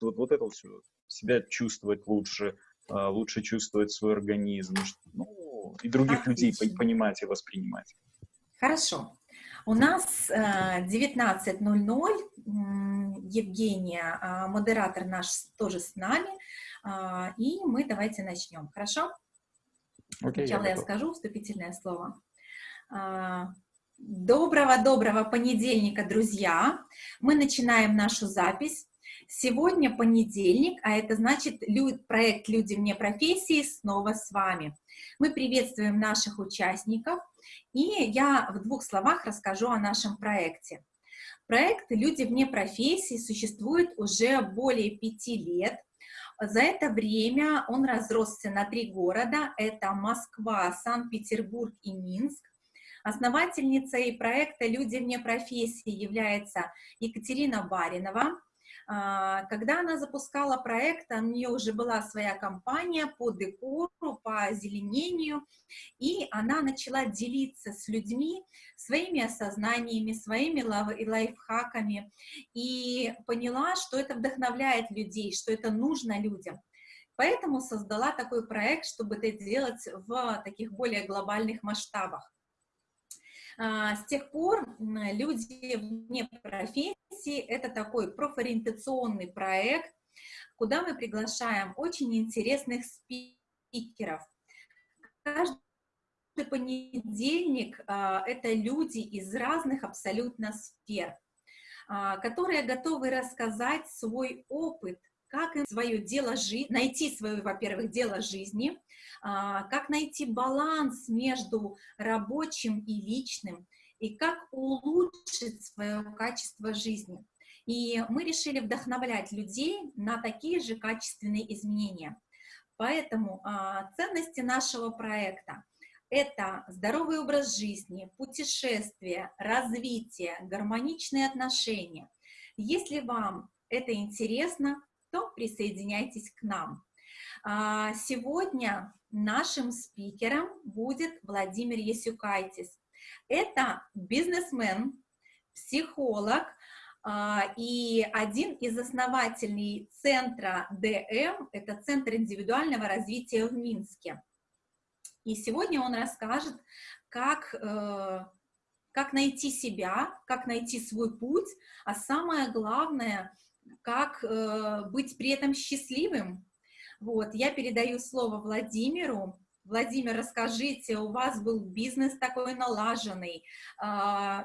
вот, вот это все, себя чувствовать лучше, а, лучше чувствовать свой организм, ну, и других Отлично. людей понимать и воспринимать. Хорошо. У нас 19.00. Э, Евгения, а, модератор наш тоже с нами. А, и мы давайте начнем. Хорошо? Okay, Сначала я, я скажу вступительное слово. Доброго-доброго понедельника, друзья! Мы начинаем нашу запись. Сегодня понедельник, а это значит проект «Люди вне профессии» снова с вами. Мы приветствуем наших участников, и я в двух словах расскажу о нашем проекте. Проект «Люди вне профессии» существует уже более пяти лет. За это время он разросся на три города. Это Москва, Санкт-Петербург и Минск. Основательницей проекта «Люди вне профессии» является Екатерина Баринова. А, когда она запускала проект, у нее уже была своя компания по декору, по озеленению, и она начала делиться с людьми своими осознаниями, своими лайфхаками, и поняла, что это вдохновляет людей, что это нужно людям. Поэтому создала такой проект, чтобы это делать в таких более глобальных масштабах. А, с тех пор люди вне профессии — это такой профориентационный проект, куда мы приглашаем очень интересных спикеров. Каждый понедельник а, это люди из разных абсолютно сфер, а, которые готовы рассказать свой опыт, как им свое дело жизни, найти свое, во-первых, дело жизни, а, как найти баланс между рабочим и личным, и как улучшить свое качество жизни. И мы решили вдохновлять людей на такие же качественные изменения. Поэтому а, ценности нашего проекта – это здоровый образ жизни, путешествия, развитие, гармоничные отношения. Если вам это интересно, то присоединяйтесь к нам. А, сегодня нашим спикером будет Владимир Ясюкайтис. Это бизнесмен, психолог а, и один из основателей центра ДМ, это Центр индивидуального развития в Минске. И сегодня он расскажет, как, э, как найти себя, как найти свой путь, а самое главное, как э, быть при этом счастливым, вот, я передаю слово Владимиру. Владимир, расскажите, у вас был бизнес такой налаженный, э,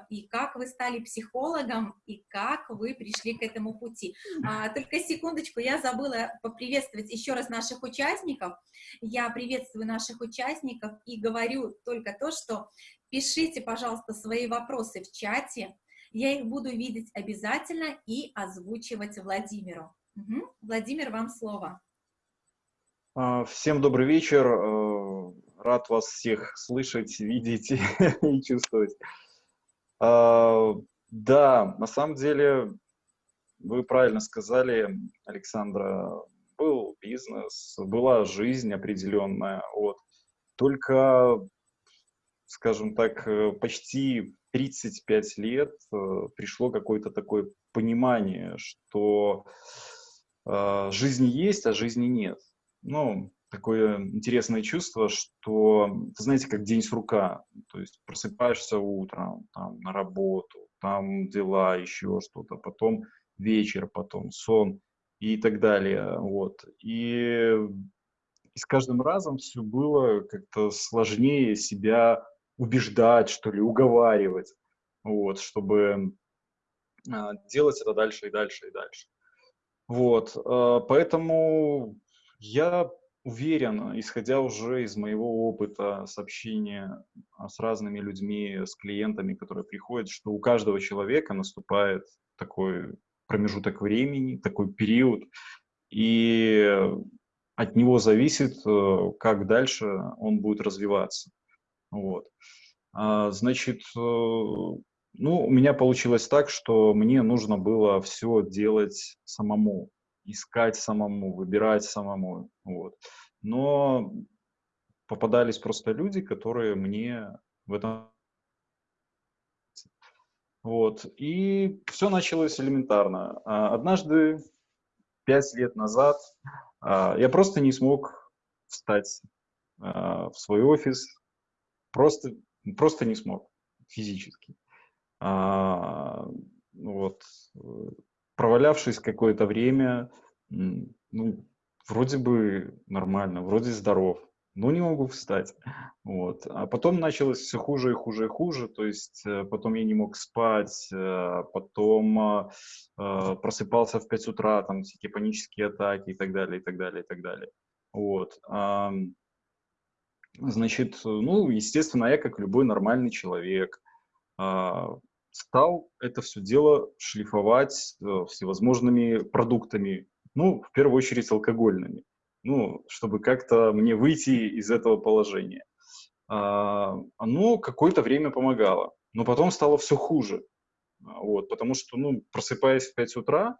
и как вы стали психологом, и как вы пришли к этому пути. А, только секундочку, я забыла поприветствовать еще раз наших участников. Я приветствую наших участников и говорю только то, что пишите, пожалуйста, свои вопросы в чате, я их буду видеть обязательно и озвучивать Владимиру. Угу. Владимир, вам слово. А, всем добрый вечер. Э, рад вас всех слышать, видеть и чувствовать. А, да, на самом деле, вы правильно сказали, Александра, был бизнес, была жизнь определенная. Вот. Только, скажем так, э, почти 35 лет э, пришло какое-то такое понимание, что жизни есть, а жизни нет ну, такое интересное чувство, что, ты знаете, как день с рука, то есть просыпаешься утром, там, на работу, там дела, еще что-то, потом вечер, потом сон и так далее, вот. И, и с каждым разом все было как-то сложнее себя убеждать, что ли, уговаривать, вот, чтобы а, делать это дальше и дальше и дальше. Вот, а, поэтому я уверен, исходя уже из моего опыта сообщения а, с разными людьми, с клиентами, которые приходят, что у каждого человека наступает такой промежуток времени, такой период, и от него зависит, э, как дальше он будет развиваться. Вот. А, значит, э, ну, у меня получилось так, что мне нужно было все делать самому искать самому, выбирать самому. Вот. Но попадались просто люди, которые мне в этом... Вот. И все началось элементарно. А, однажды пять лет назад а, я просто не смог встать в свой офис, просто, просто не смог физически. А, вот. Провалявшись какое-то время, ну, вроде бы нормально, вроде здоров, но не могу встать. Вот. А потом началось все хуже и хуже и хуже, то есть э, потом я не мог спать, э, потом э, просыпался в 5 утра, там всякие панические атаки и так далее, и так далее, и так далее. Вот. Значит, ну, естественно, я, как любой нормальный человек, а, стал это все дело шлифовать всевозможными продуктами, ну, в первую очередь алкогольными ну, чтобы как-то мне выйти из этого положения. А, оно какое-то время помогало, но потом стало все хуже. А, вот, потому что, ну, просыпаясь в 5 утра,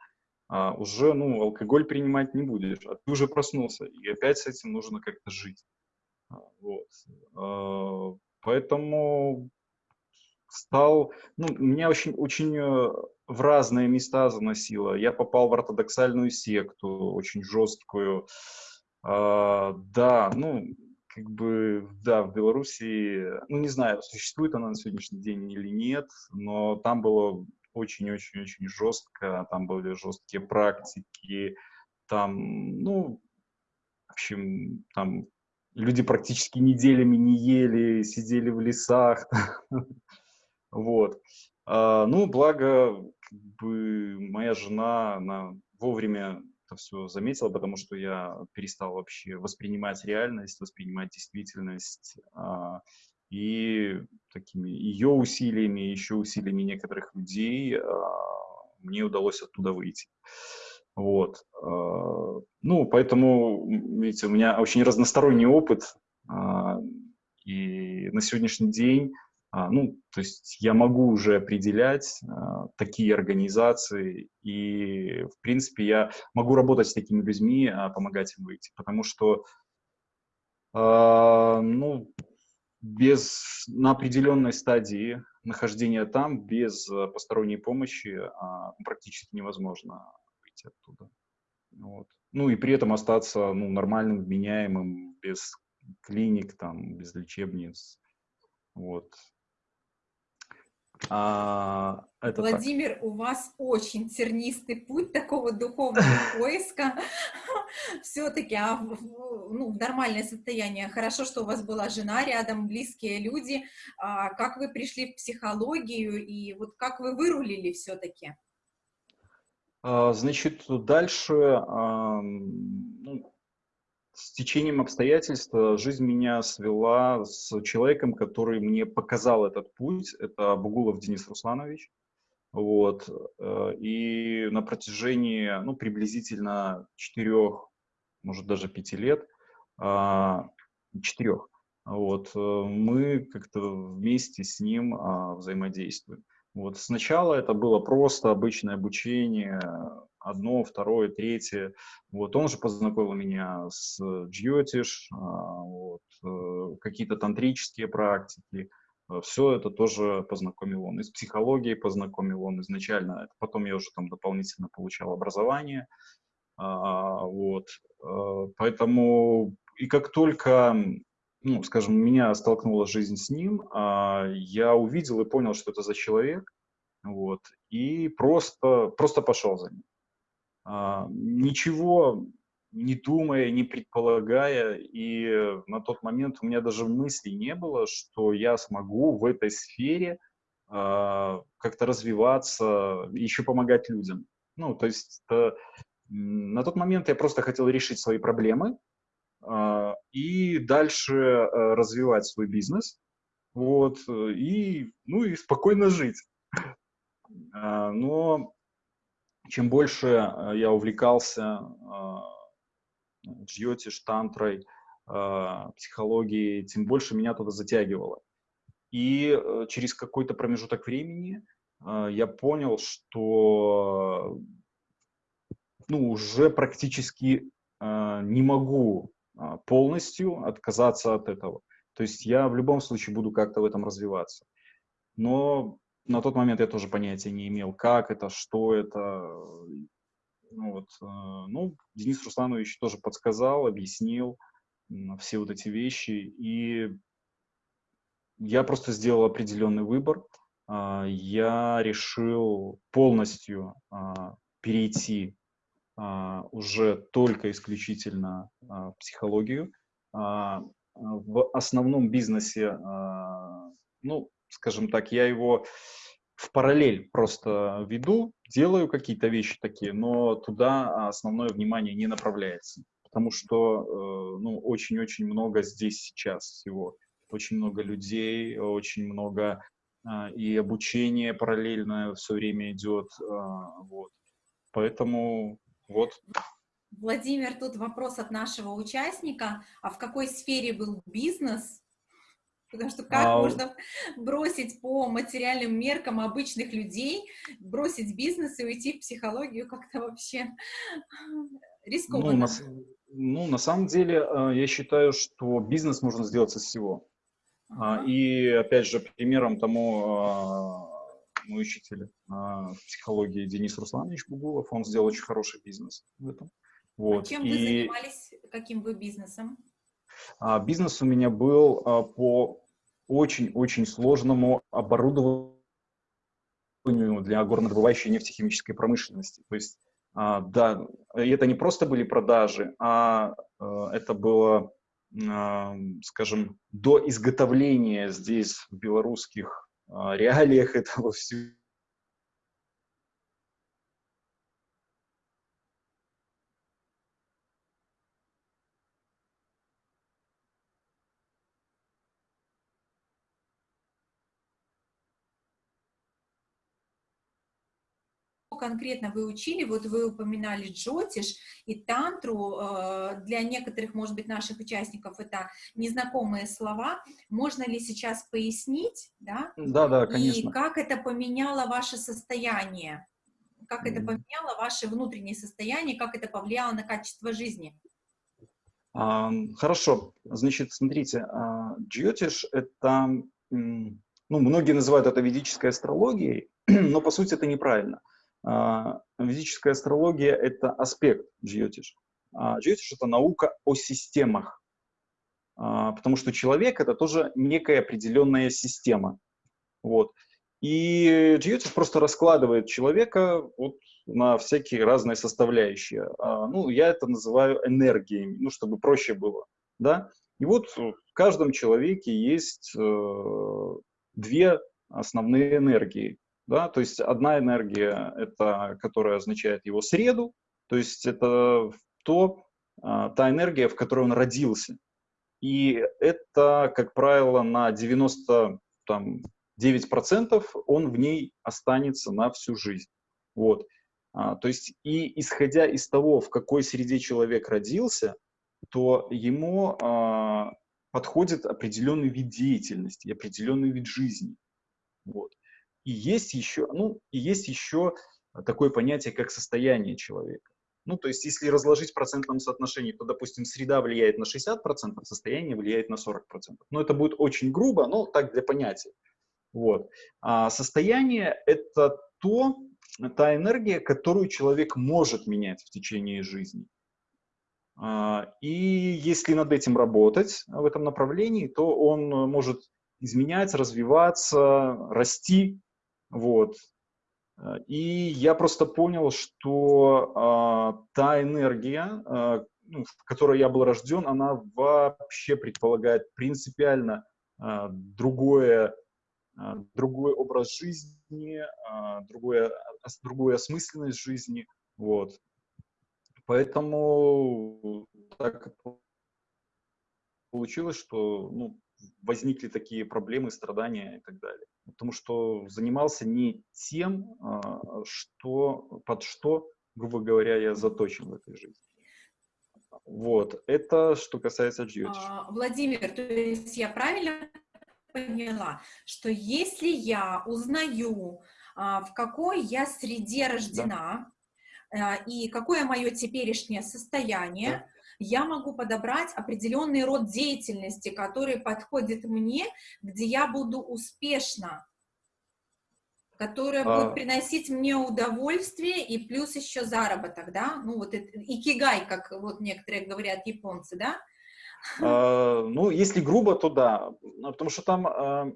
уже, ну, алкоголь принимать не будешь, а ты уже проснулся, и опять с этим нужно как-то жить. Вот. Поэтому стал, ну, меня очень, очень э, в разные места заносило. Я попал в ортодоксальную секту, очень жесткую, а, да, ну, как бы, да, в Беларуси, ну, не знаю, существует она на сегодняшний день или нет, но там было очень-очень-очень жестко, там были жесткие практики, там, ну, в общем, там люди практически неделями не ели, сидели в лесах, вот. А, ну, благо, как бы, моя жена, она вовремя это все заметила, потому что я перестал вообще воспринимать реальность, воспринимать действительность. А, и такими ее усилиями, еще усилиями некоторых людей а, мне удалось оттуда выйти. Вот. А, ну, поэтому, видите, у меня очень разносторонний опыт, и на сегодняшний день а, ну, то есть я могу уже определять а, такие организации, и, в принципе, я могу работать с такими людьми, а, помогать им выйти, потому что, а, ну, без, на определенной стадии нахождения там, без а, посторонней помощи а, практически невозможно выйти оттуда. Вот. Ну и при этом остаться ну, нормальным, вменяемым, без клиник, там, без лечебниц. Вот. А, это Владимир, так. у вас очень тернистый путь такого духовного поиска. Все-таки а, ну, в нормальное состояние. Хорошо, что у вас была жена рядом, близкие люди. А, как вы пришли в психологию и вот как вы вырулили все-таки? А, значит, дальше ну, с течением обстоятельств жизнь меня свела с человеком, который мне показал этот путь. Это Бугулов Денис Русланович. Вот. Э, и на протяжении, ну, приблизительно четырех, может, даже пяти лет, а, четырех, вот, э, мы как-то вместе с ним а, взаимодействуем. Вот сначала это было просто обычное обучение, одно, второе, третье. Вот он же познакомил меня с Джьотиш, а, вот, э, какие-то тантрические практики. Э, Все это тоже познакомил он. Из психологии познакомил он изначально. Потом я уже там дополнительно получал образование. А, вот. Э, поэтому и как только ну, скажем, меня столкнула жизнь с ним, а, я увидел и понял, что это за человек, вот, и просто, просто пошел за ним. А, ничего не думая, не предполагая, и на тот момент у меня даже мысли не было, что я смогу в этой сфере а, как-то развиваться, еще помогать людям. Ну, то есть это, на тот момент я просто хотел решить свои проблемы и дальше развивать свой бизнес, вот, и, ну, и спокойно жить. Но чем больше э, я увлекался э, джьоти, штантрой, э, психологией, тем больше меня туда затягивало. И через какой-то промежуток времени я понял, что ну, уже практически не могу полностью отказаться от этого. То есть я в любом случае буду как-то в этом развиваться. Но на тот момент я тоже понятия не имел, как это, что это. Ну, вот, э, ну, Денис Русланович тоже подсказал, объяснил все вот эти вещи, и я просто сделал определенный выбор. А, я решил полностью а, перейти а, уже только исключительно в психологию. В основном бизнесе, ну, скажем так, я его в параллель просто веду, делаю какие-то вещи такие, но туда основное внимание не направляется, потому что, э, ну, очень-очень много здесь сейчас всего очень много людей, очень много а, и обучение параллельно все время идет, а, вот. Поэтому вот. Владимир, тут вопрос от нашего участника. А в какой сфере был бизнес? Потому что как а... можно бросить по материальным меркам обычных людей, бросить бизнес и уйти в психологию как-то вообще рискованно? Ну, на, ну, на самом деле, я считаю, что бизнес можно сделать со всего. А, и опять же, примером тому а, мой учитель а, психологии Денис Русланович Бугулов, он сделал очень хороший бизнес в этом. Вот. А чем и... вы занимались, каким вы бизнесом? Бизнес у меня был по очень-очень сложному оборудованию для горнодобывающей нефтехимической промышленности. То есть, да, это не просто были продажи, а это было скажем, до изготовления здесь, в белорусских а, реалиях этого всего, конкретно вы учили? Вот вы упоминали джотиш и тантру. Э, для некоторых, может быть, наших участников это незнакомые слова. Можно ли сейчас пояснить? Да, да, да конечно. И как это поменяло ваше состояние? Как это поменяло ваше внутреннее состояние? Как это повлияло на качество жизни? А, хорошо. Значит, смотрите, а, джотиш — это... Ну, многие называют это ведической астрологией, но по сути это неправильно. А, Физическая астрология — это аспект джиотиш. А джиотиш — это наука о системах, а, потому что человек — это тоже некая определенная система. Вот. И джиотиш просто раскладывает человека вот на всякие разные составляющие. Ну, я это называю энергиями, ну, чтобы проще было. Да? И вот в каждом человеке есть э, две основные энергии. Да? То есть одна энергия, это, которая означает его среду, то есть это то, а, та энергия, в которой он родился. И это, как правило, на 99% он в ней останется на всю жизнь. Вот. А, то есть и исходя из того, в какой среде человек родился, то ему а, подходит определенный вид деятельности, определенный вид жизни. Вот. И есть еще, ну, и есть еще такое понятие, как состояние человека. Ну, то есть, если разложить в процентном соотношении, то, допустим, среда влияет на 60%, состояние влияет на 40%. Но это будет очень грубо, но так для понятия. Вот. А состояние — это то, та энергия, которую человек может менять в течение жизни. А, и если над этим работать в этом направлении, то он может изменять, развиваться, расти вот. Э, и я просто понял, что э, та энергия, э, ну, в которой я был рожден, она вообще предполагает принципиально э, другое, э, другой образ жизни, э, другое, другую осмысленность жизни. Вот. Поэтому так получилось, что ну, возникли такие проблемы, страдания и так далее. Потому что занимался не тем, а, что, под что, грубо говоря, я заточен в этой жизни. Вот, это что касается джиотиш. А, Владимир, то есть я правильно поняла, что если я узнаю, а, в какой я среде рождена, да. и какое мое теперешнее состояние, да я могу подобрать определенный род деятельности, который подходит мне, где я буду успешна, которая А. будет приносить мне удовольствие и плюс еще заработок, да? Ну, вот это, икигай, как вот некоторые говорят японцы, да? А, Ну, если грубо, то да. Ну, Потому что там а,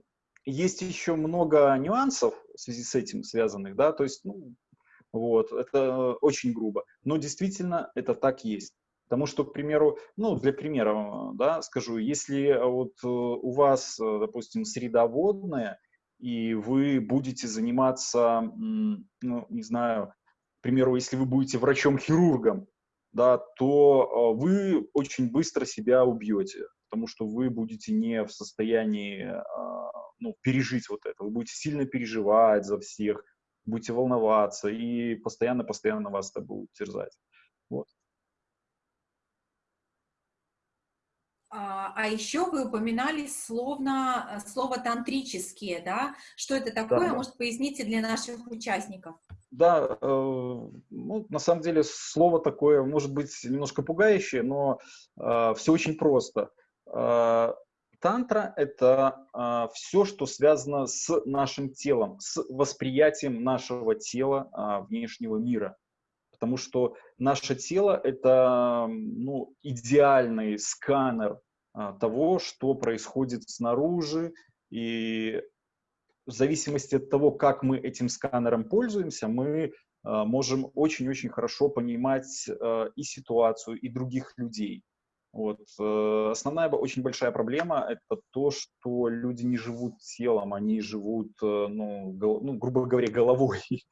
есть еще много нюансов в связи с этим связанных, да, то есть, ну, вот, это очень грубо. Но действительно это так есть. Потому что, к примеру, ну, для примера, да, скажу, если вот э, у вас, э, допустим, среда водная, и вы будете заниматься, ну, не знаю, к примеру, если вы будете врачом-хирургом, да, то э, вы очень быстро себя убьете, потому что вы будете не в состоянии ну, пережить вот это. Вы будете сильно переживать за всех, будете волноваться, и постоянно-постоянно вас это будет терзать. Вот. А, а еще вы упоминали словно, э, слово тантрические, да? Что это такое? да. Может, поясните для наших участников? Да, э, ну, на самом деле слово такое может быть немножко пугающее, но все очень просто. Э, Тантра — это все, что связано с нашим телом, с восприятием нашего тела а, внешнего мира. Потому что наше тело — это ну, идеальный сканер того, что происходит снаружи, и в зависимости от того, как мы этим сканером пользуемся, мы а, можем очень-очень хорошо понимать а, и ситуацию, и других людей. Вот. э, Основная очень большая проблема — это то, что люди не живут телом, они живут, э, ну, гол- ну, грубо говоря, головой.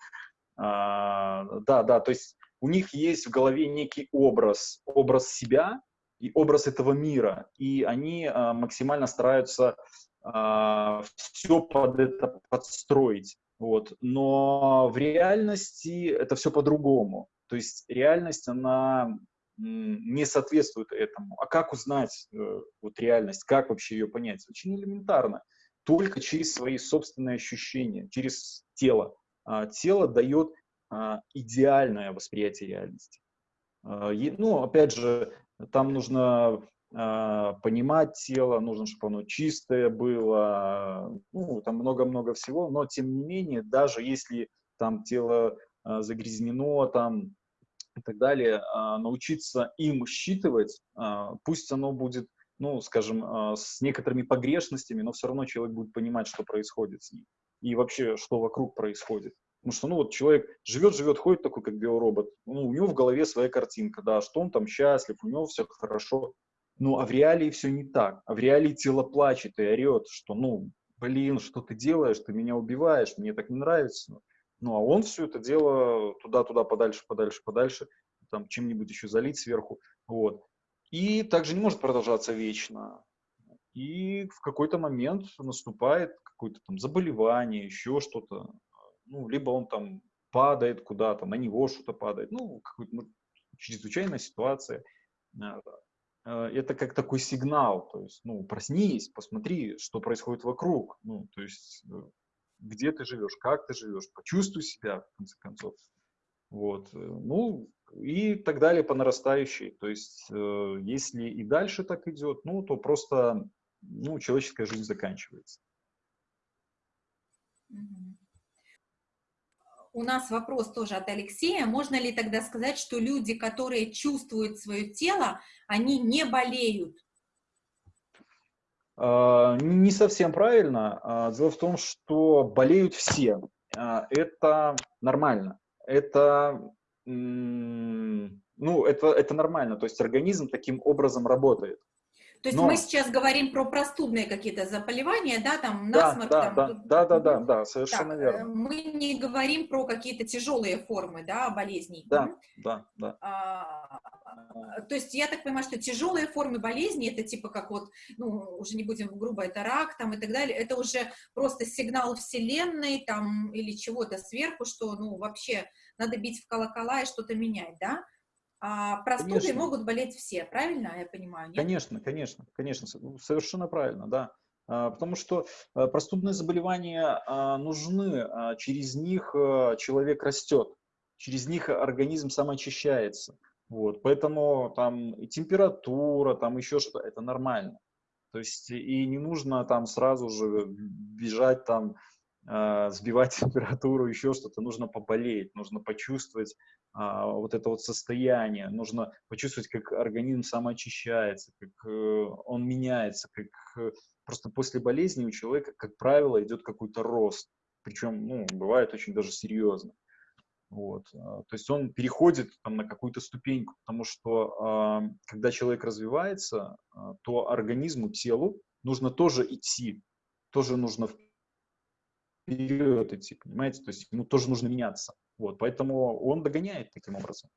А, Да, да, то есть у них есть в голове некий образ, образ себя и образ этого мира, и они а, максимально стараются все под это подстроить. Вот. Но в реальности это все по-другому. То есть реальность, она не соответствует этому. А как узнать э, вот реальность, как вообще ее понять? Очень элементарно. Только через свои собственные ощущения, через тело. А, тело дает а, идеальное восприятие реальности. А, е- ну, опять же, там нужно а, понимать тело, нужно, чтобы оно чистое было, ну, там много-много всего, но тем не менее, даже если там тело а, загрязнено, там и так далее, а, научиться им считывать, а, пусть оно будет, ну, скажем, а, с некоторыми погрешностями, но все равно человек будет понимать, что происходит с ним и вообще, что вокруг происходит. Потому что, ну, вот человек живет, живет, ходит такой, как биоробот, ну, у него в голове своя картинка, да, что он там счастлив, у него все хорошо, ну, а в реалии все не так. А в реалии тело плачет и орет, что, ну, блин, что ты делаешь, ты меня убиваешь, мне так не нравится. Ну, а он все это дело туда-туда, подальше, подальше, подальше, там чем-нибудь еще залить сверху, вот. И также не может продолжаться вечно. И в какой-то момент наступает какое-то там заболевание, еще что-то. Ну, либо он там падает куда-то, на него что-то падает. Ну, какая-то ну, чрезвычайная ситуация. А, а, Это как такой сигнал, то есть, ну, проснись, посмотри, что происходит вокруг. Ну, то есть, э, где ты живешь, как ты живешь, почувствуй себя, в конце концов. Вот. э, Ну, и так далее по нарастающей. То есть, э, если и дальше так идет, ну, то просто, ну, человеческая жизнь заканчивается. Мгм. У нас вопрос тоже от Алексея. Можно ли тогда сказать, что люди, которые чувствуют свое тело, они не болеют? А, Не совсем правильно. А, Дело в том, что болеют все. А, Это нормально. Это, ну, это, это нормально. То есть организм таким образом работает. То есть Но- мы сейчас говорим про простудные какие-то заболевания, да, там Да, насморк, да, там, да, тут- да, да, да, да, Так, совершенно э, верно. мы не говорим про какие-то тяжелые формы, да, болезней. Да, да, да. А, то есть я так понимаю, что тяжелые формы болезни, это типа как вот, ну, уже не будем грубо, это рак там и так далее, это уже просто сигнал вселенной там или чего-то сверху, что, ну, вообще надо бить в колокола и что-то менять, да? А простудой Конечно. могут болеть все, правильно я понимаю? Нет? Конечно, конечно, конечно, совершенно правильно, да. А, Потому что а, простудные заболевания а, нужны, а, через них а, человек растет, через них организм самоочищается. Вот, поэтому там и температура, там еще что-то, это нормально. То есть и не нужно там сразу же бежать там э, сбивать температуру, еще что-то, нужно поболеть, нужно почувствовать э, вот это вот состояние, нужно почувствовать, как организм самоочищается, как э, он меняется, как э, просто после болезни у человека, как правило, идет какой-то рост, причем, ну, бывает очень даже серьезно. Вот. А, то есть он переходит там, на какую-то ступеньку, потому что когда человек развивается, э, то организму, телу нужно тоже идти, тоже нужно вперед идти, понимаете? То есть ему тоже нужно меняться. Вот, поэтому он догоняет таким образом.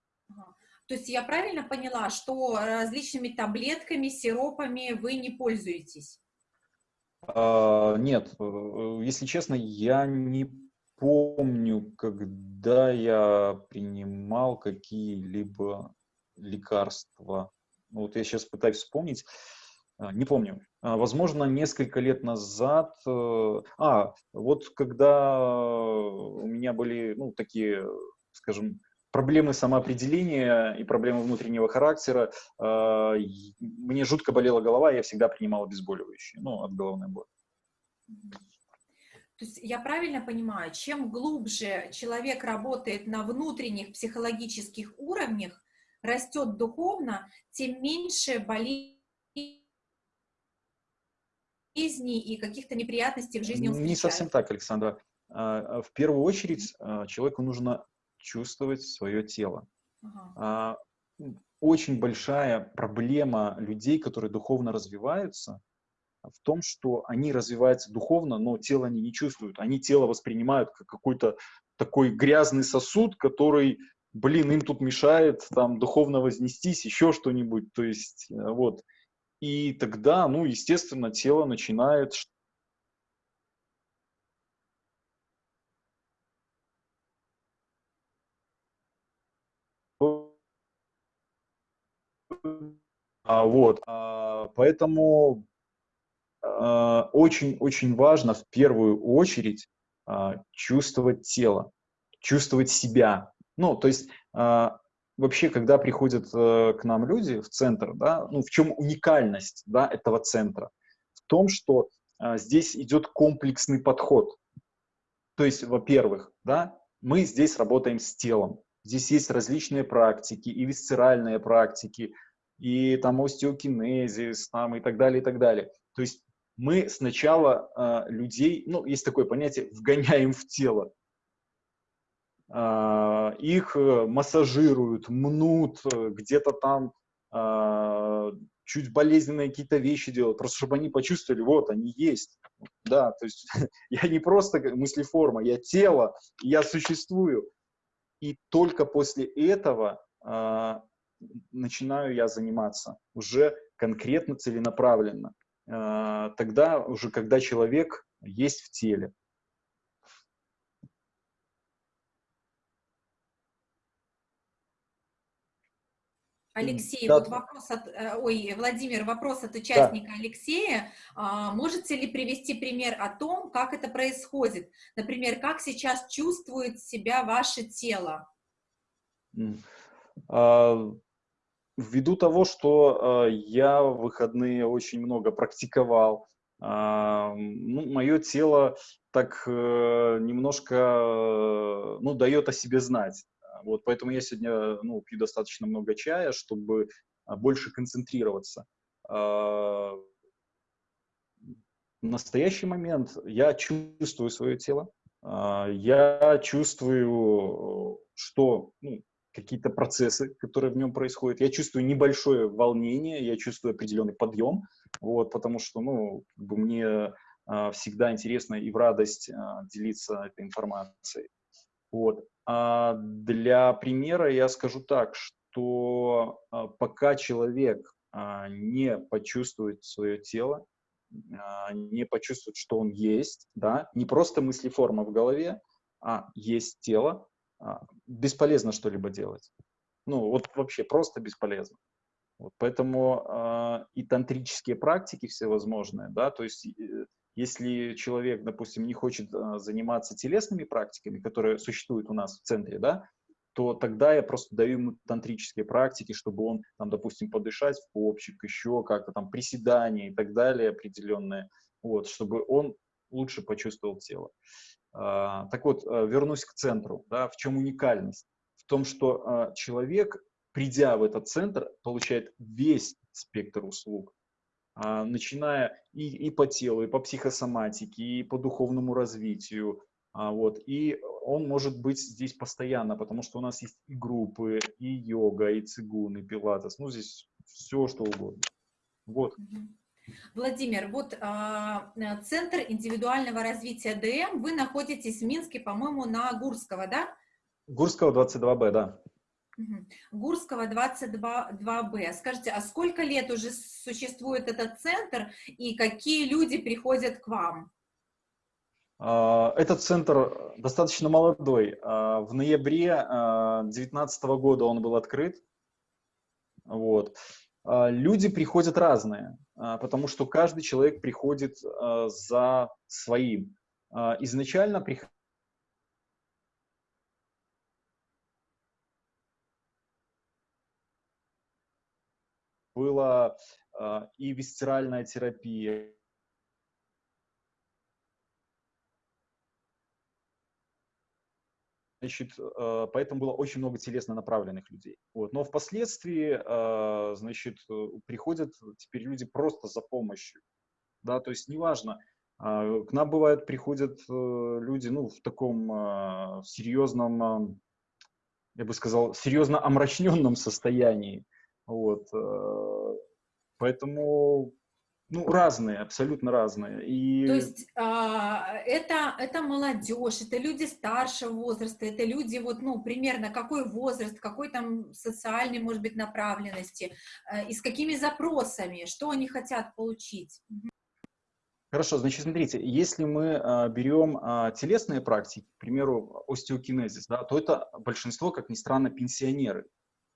То есть я правильно поняла, что различными таблетками, сиропами вы не пользуетесь? А, нет, э, если честно, я не помню, когда я принимал какие-либо лекарства. Ну, вот я сейчас пытаюсь вспомнить. А, не помню. А, возможно, несколько лет назад. Э, а, вот когда у меня были, ну, такие, скажем, проблемы самоопределения и проблемы внутреннего характера, а, мне жутко болела голова, я всегда принимал обезболивающие, ну, от головной боли. То есть я правильно понимаю, чем глубже человек работает на внутренних психологических уровнях, растет духовно, тем меньше болезней и каких-то неприятностей в жизни он встречает. Не совсем так, Александра. А, в первую очередь а, человеку нужно чувствовать свое тело. Ага. А, очень большая проблема людей, которые духовно развиваются, в том, что они развиваются духовно, но тело они не чувствуют. Они тело воспринимают как какой-то такой грязный сосуд, который, блин, им тут мешает там духовно вознестись, еще что-нибудь. То есть, э, вот. И тогда, ну, естественно, тело начинает а, вот, а, поэтому очень-очень важно в первую очередь а, чувствовать тело, чувствовать себя. Ну, то есть а, вообще, когда приходят э, к нам люди в центр, да, ну, в чем уникальность да, этого центра? В том, что а, здесь идет комплексный подход. То есть, во-первых, да, мы здесь работаем с телом. Здесь есть различные практики, и висцеральные практики, и там остеокинезис, там, и так далее, и так далее. То есть мы сначала э, людей, ну, есть такое понятие, вгоняем в тело. Э, их массажируют, мнут, где-то там э, чуть болезненные какие-то вещи делают, просто чтобы они почувствовали, вот, они есть. Да, то есть я не просто мыслеформа, я тело, я существую. И только после этого э, начинаю я заниматься уже конкретно, целенаправленно. А, тогда уже, когда человек есть в теле. Алексей, да. вот вопрос от, э, ой, Владимир, вопрос от участника да. Алексея. А, можете ли привести пример о том, как это происходит? Например, как сейчас чувствует себя ваше тело? А, ввиду того, что э, я в выходные очень много практиковал, ну, мое тело так э, немножко, э, ну, дает о себе знать. Вот, поэтому я сегодня, ну, пью достаточно много чая, чтобы э, больше концентрироваться. Э, в настоящий момент я чувствую свое тело, э, я чувствую, что ну, какие-то процессы, которые в нем происходят. Я чувствую небольшое волнение, я чувствую определенный подъем, вот, потому что, ну, мне а, всегда интересно и в радость а, делиться этой информацией. Вот. А для примера я скажу так, что а, пока человек а, не почувствует свое тело, не почувствует, что он есть, да, не просто мыслеформа в голове, а есть тело, бесполезно что-либо делать. Ну, вот вообще просто бесполезно. Вот, поэтому э, и тантрические практики всевозможные, да, то есть э, если человек, допустим, не хочет э, заниматься телесными практиками, которые существуют у нас в центре, да, то тогда я просто даю ему тантрические практики, чтобы он, там, допустим, подышать в попчик, еще как-то там приседания и так далее определенные, вот, чтобы он лучше почувствовал тело. А, так вот, э, вернусь к центру. Да, в чем уникальность? В том, что а, человек, придя в этот центр, получает весь спектр услуг, а, начиная и, и по телу, и по психосоматике, и по духовному развитию. Вот, и он может быть здесь постоянно, потому что у нас есть и группы, и йога, и цигун, и пилатес, ну здесь все что угодно. Вот. Владимир, вот а, э, Центр индивидуального развития ДМ, вы находитесь в Минске, по-моему, на Гурского, да? Гурского 22Б, да. Гурского 22Б. Скажите, а сколько лет уже существует этот центр и какие люди приходят к вам? А, этот центр достаточно молодой. А, в ноябре 2019 года он был открыт. Вот. Люди приходят разные. А, потому что каждый человек приходит а, за своим. А, изначально приходит была и висцеральная терапия, Значит, э, поэтому было очень много телесно направленных людей. Вот. Но впоследствии, э, значит, э, приходят теперь люди просто за помощью. Да, то есть неважно, к нам бывает приходят люди, ну, в таком серьезном, я бы сказал, серьезно омрачненном состоянии. Вот. Поэтому ну, разные, абсолютно разные. И... То есть а, это, это молодежь, это люди старшего возраста, это люди вот, ну, примерно какой возраст, какой там социальной, может быть, направленности, а, и с какими запросами, что они хотят получить. Хорошо, значит, смотрите, если мы а, берем а, телесные практики, к примеру, остеокинезис, да, то это большинство, как ни странно, пенсионеры,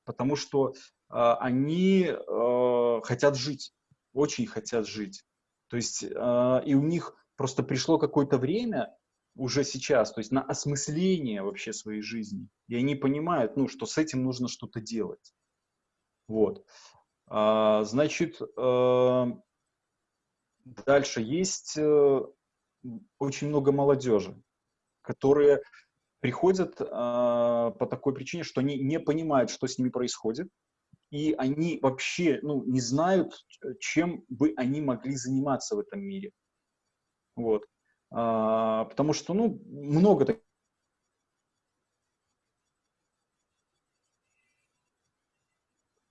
потому что а, они а, хотят жить очень хотят жить. То есть э, и у них просто пришло какое-то время уже сейчас, то есть на осмысление вообще своей жизни. И они понимают, ну, что с этим нужно что-то делать. Вот. А, значит, дальше есть э, очень много молодежи, которые приходят э, по такой причине, что они не понимают, что с ними происходит, и они вообще ну, не знают, чем бы они могли заниматься в этом мире. Вот. А, потому что ну, много таких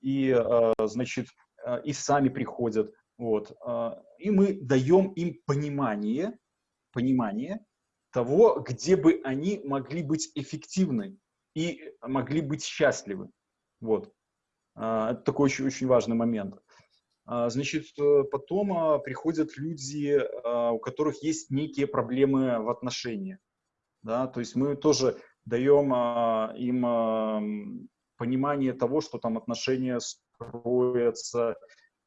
и, а, значит, а, и сами приходят. Вот. И мы даем им понимание, понимание того, где бы они могли быть эффективны и могли быть счастливы. Вот. А, это такой очень, очень важный момент. А, значит, э, потом а, приходят люди, у которых есть некие проблемы в отношениях. Да? То есть мы тоже даем им понимание того, что там отношения строятся.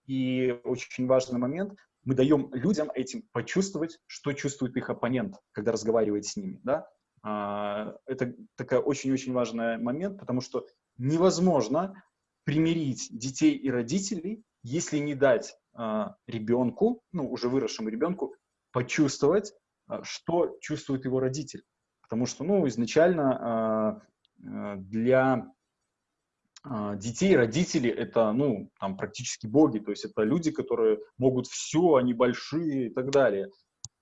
И очень важный момент, мы даем людям этим почувствовать, что чувствует их оппонент, когда разговаривает с ними. Да? Это такой очень-очень важный момент, потому что невозможно примирить детей и родителей, если не дать а, ребенку, ну, уже выросшему ребенку, почувствовать, а, что чувствует его родитель. Потому что, ну, изначально а, а для а, детей родители это, ну, там, практически боги, то есть это люди, которые могут все, они большие и так далее.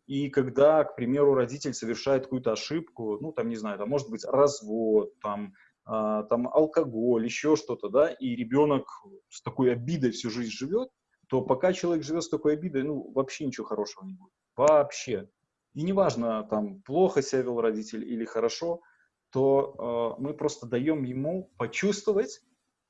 И когда, к примеру, родитель совершает какую-то ошибку, ну, там, не знаю, там, может быть, развод, там, а, там алкоголь, еще что-то, да, и ребенок с такой обидой всю жизнь живет, то пока человек живет с такой обидой, ну, вообще ничего хорошего не будет. Вообще. И неважно, там, плохо себя вел родитель или хорошо, то э, мы просто даем ему почувствовать,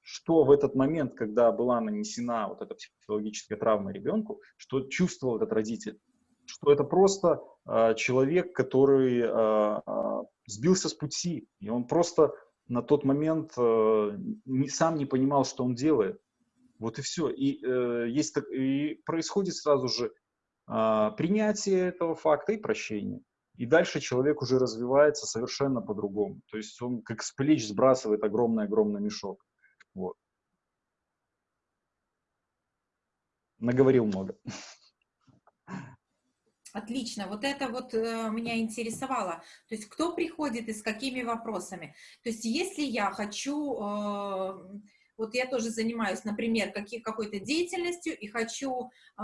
что в этот момент, когда была нанесена вот эта психологическая травма ребенку, что чувствовал этот родитель, что это просто э, человек, который э, э, сбился с пути, и он просто на тот момент э, не, сам не понимал, что он делает. Вот и все. И, э, есть, и происходит сразу же э, принятие этого факта и прощение. И дальше человек уже развивается совершенно по-другому. То есть он как с плеч сбрасывает огромный-огромный мешок. Вот. Наговорил много. Отлично, вот это вот э, меня интересовало. То есть кто приходит и с какими вопросами? То есть если я хочу э, вот я тоже занимаюсь, например, какой-то деятельностью и хочу э,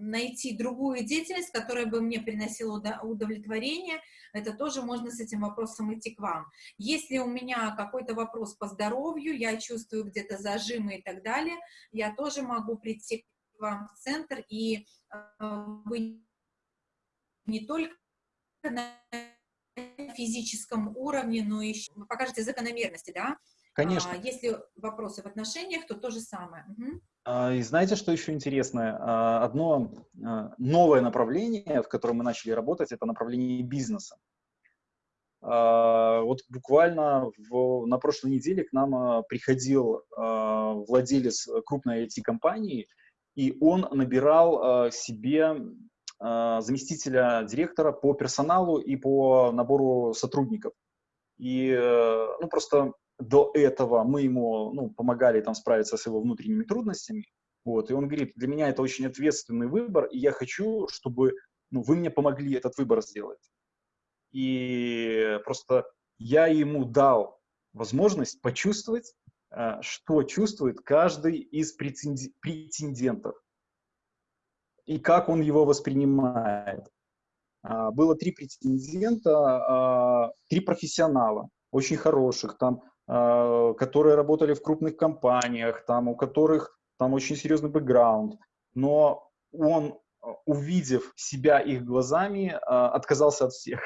найти другую деятельность, которая бы мне приносила удовлетворение, это тоже можно с этим вопросом идти к вам. Если у меня какой-то вопрос по здоровью, я чувствую где-то зажимы и так далее, я тоже могу прийти к вам в центр, и э, вы не только на физическом уровне, но еще покажете закономерности, да, Конечно. А, если вопросы в отношениях, то то же самое. Угу. И знаете, что еще интересное? А, одно а, новое направление, в котором мы начали работать, это направление бизнеса. Вот буквально в, на прошлой неделе к нам приходил владелец крупной IT-компании, и он набирал себе заместителя директора по персоналу и по набору сотрудников. И э, ну, просто до этого мы ему ну, помогали там справиться с его внутренними трудностями, вот, и он говорит, для меня это очень ответственный выбор, и я хочу, чтобы ну, вы мне помогли этот выбор сделать. И просто я ему дал возможность почувствовать, э, что чувствует каждый из претендентов и как он его воспринимает. А, было три претендента, а, три профессионала, очень хороших. Там а, которые работали в крупных компаниях, там, у которых там очень серьезный бэкграунд, но он, увидев себя их глазами, а, отказался от всех.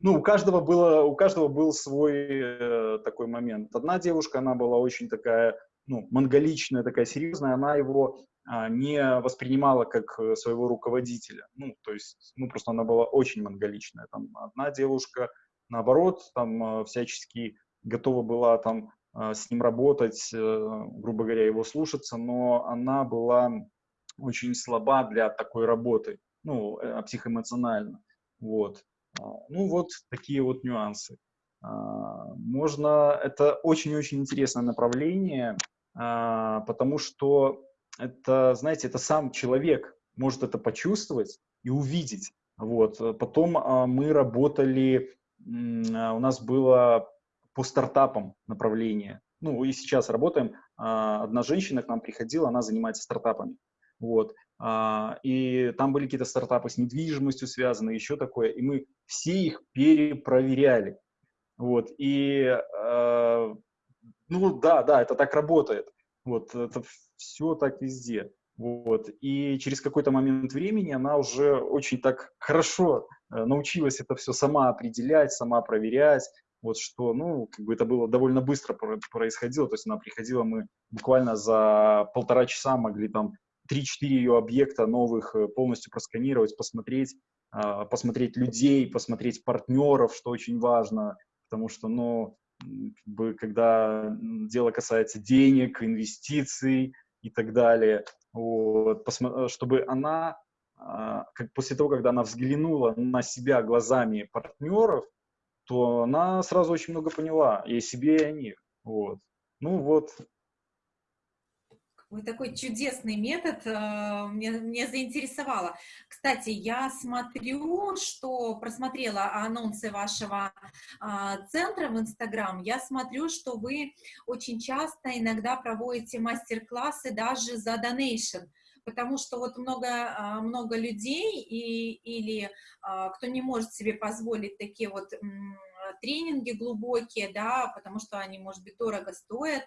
Ну, у каждого, было, у каждого был свой э, такой момент. Одна девушка, она была очень такая, ну, монголичная, такая серьезная, она его а, не воспринимала как э, своего руководителя. Ну, то есть, ну, просто она была очень монголичная. Там одна девушка, наоборот, там всячески готова была там а, с ним работать, э, грубо говоря, его слушаться, но она была очень слаба для такой работы, ну, э, психоэмоционально. Вот. А, ну, вот такие вот нюансы. А, можно, это очень-очень интересное направление, потому что это, знаете, это сам человек может это почувствовать и увидеть. Вот. Потом мы работали, у нас было по стартапам направление. Ну, и сейчас работаем. А, одна женщина к нам приходила, она занимается стартапами. Вот. А, и там были какие-то стартапы с недвижимостью связаны, еще такое. И мы все их перепроверяли. Вот. И, э, ну, да, да, это так работает. Вот, это все так везде. Вот. И через какой-то момент времени она уже очень так хорошо э, научилась это все сама определять, сама проверять, вот что, ну, как бы это было довольно быстро происходило, то есть она приходила, мы буквально за полтора часа могли там 3-4 ее объекта новых э, полностью просканировать, посмотреть, посмотреть людей, посмотреть партнеров, что очень важно, потому что, ну, как бы, когда дело касается денег, инвестиций и так далее, вот, э, чтобы она, а, как после того, когда она взглянула на себя глазами партнеров, то она сразу очень много поняла и о себе, и о них. Вот. Ну вот. Вы такой чудесный метод, э, мне, мне заинтересовало. Кстати, я смотрю, что просмотрела анонсы вашего а, центра в Инстаграм, я смотрю, что вы очень часто иногда проводите мастер-классы даже за донейшн потому что вот много, а, много людей и, или а, кто не может себе позволить такие вот тренинги глубокие, да, потому что они, может быть, дорого стоят,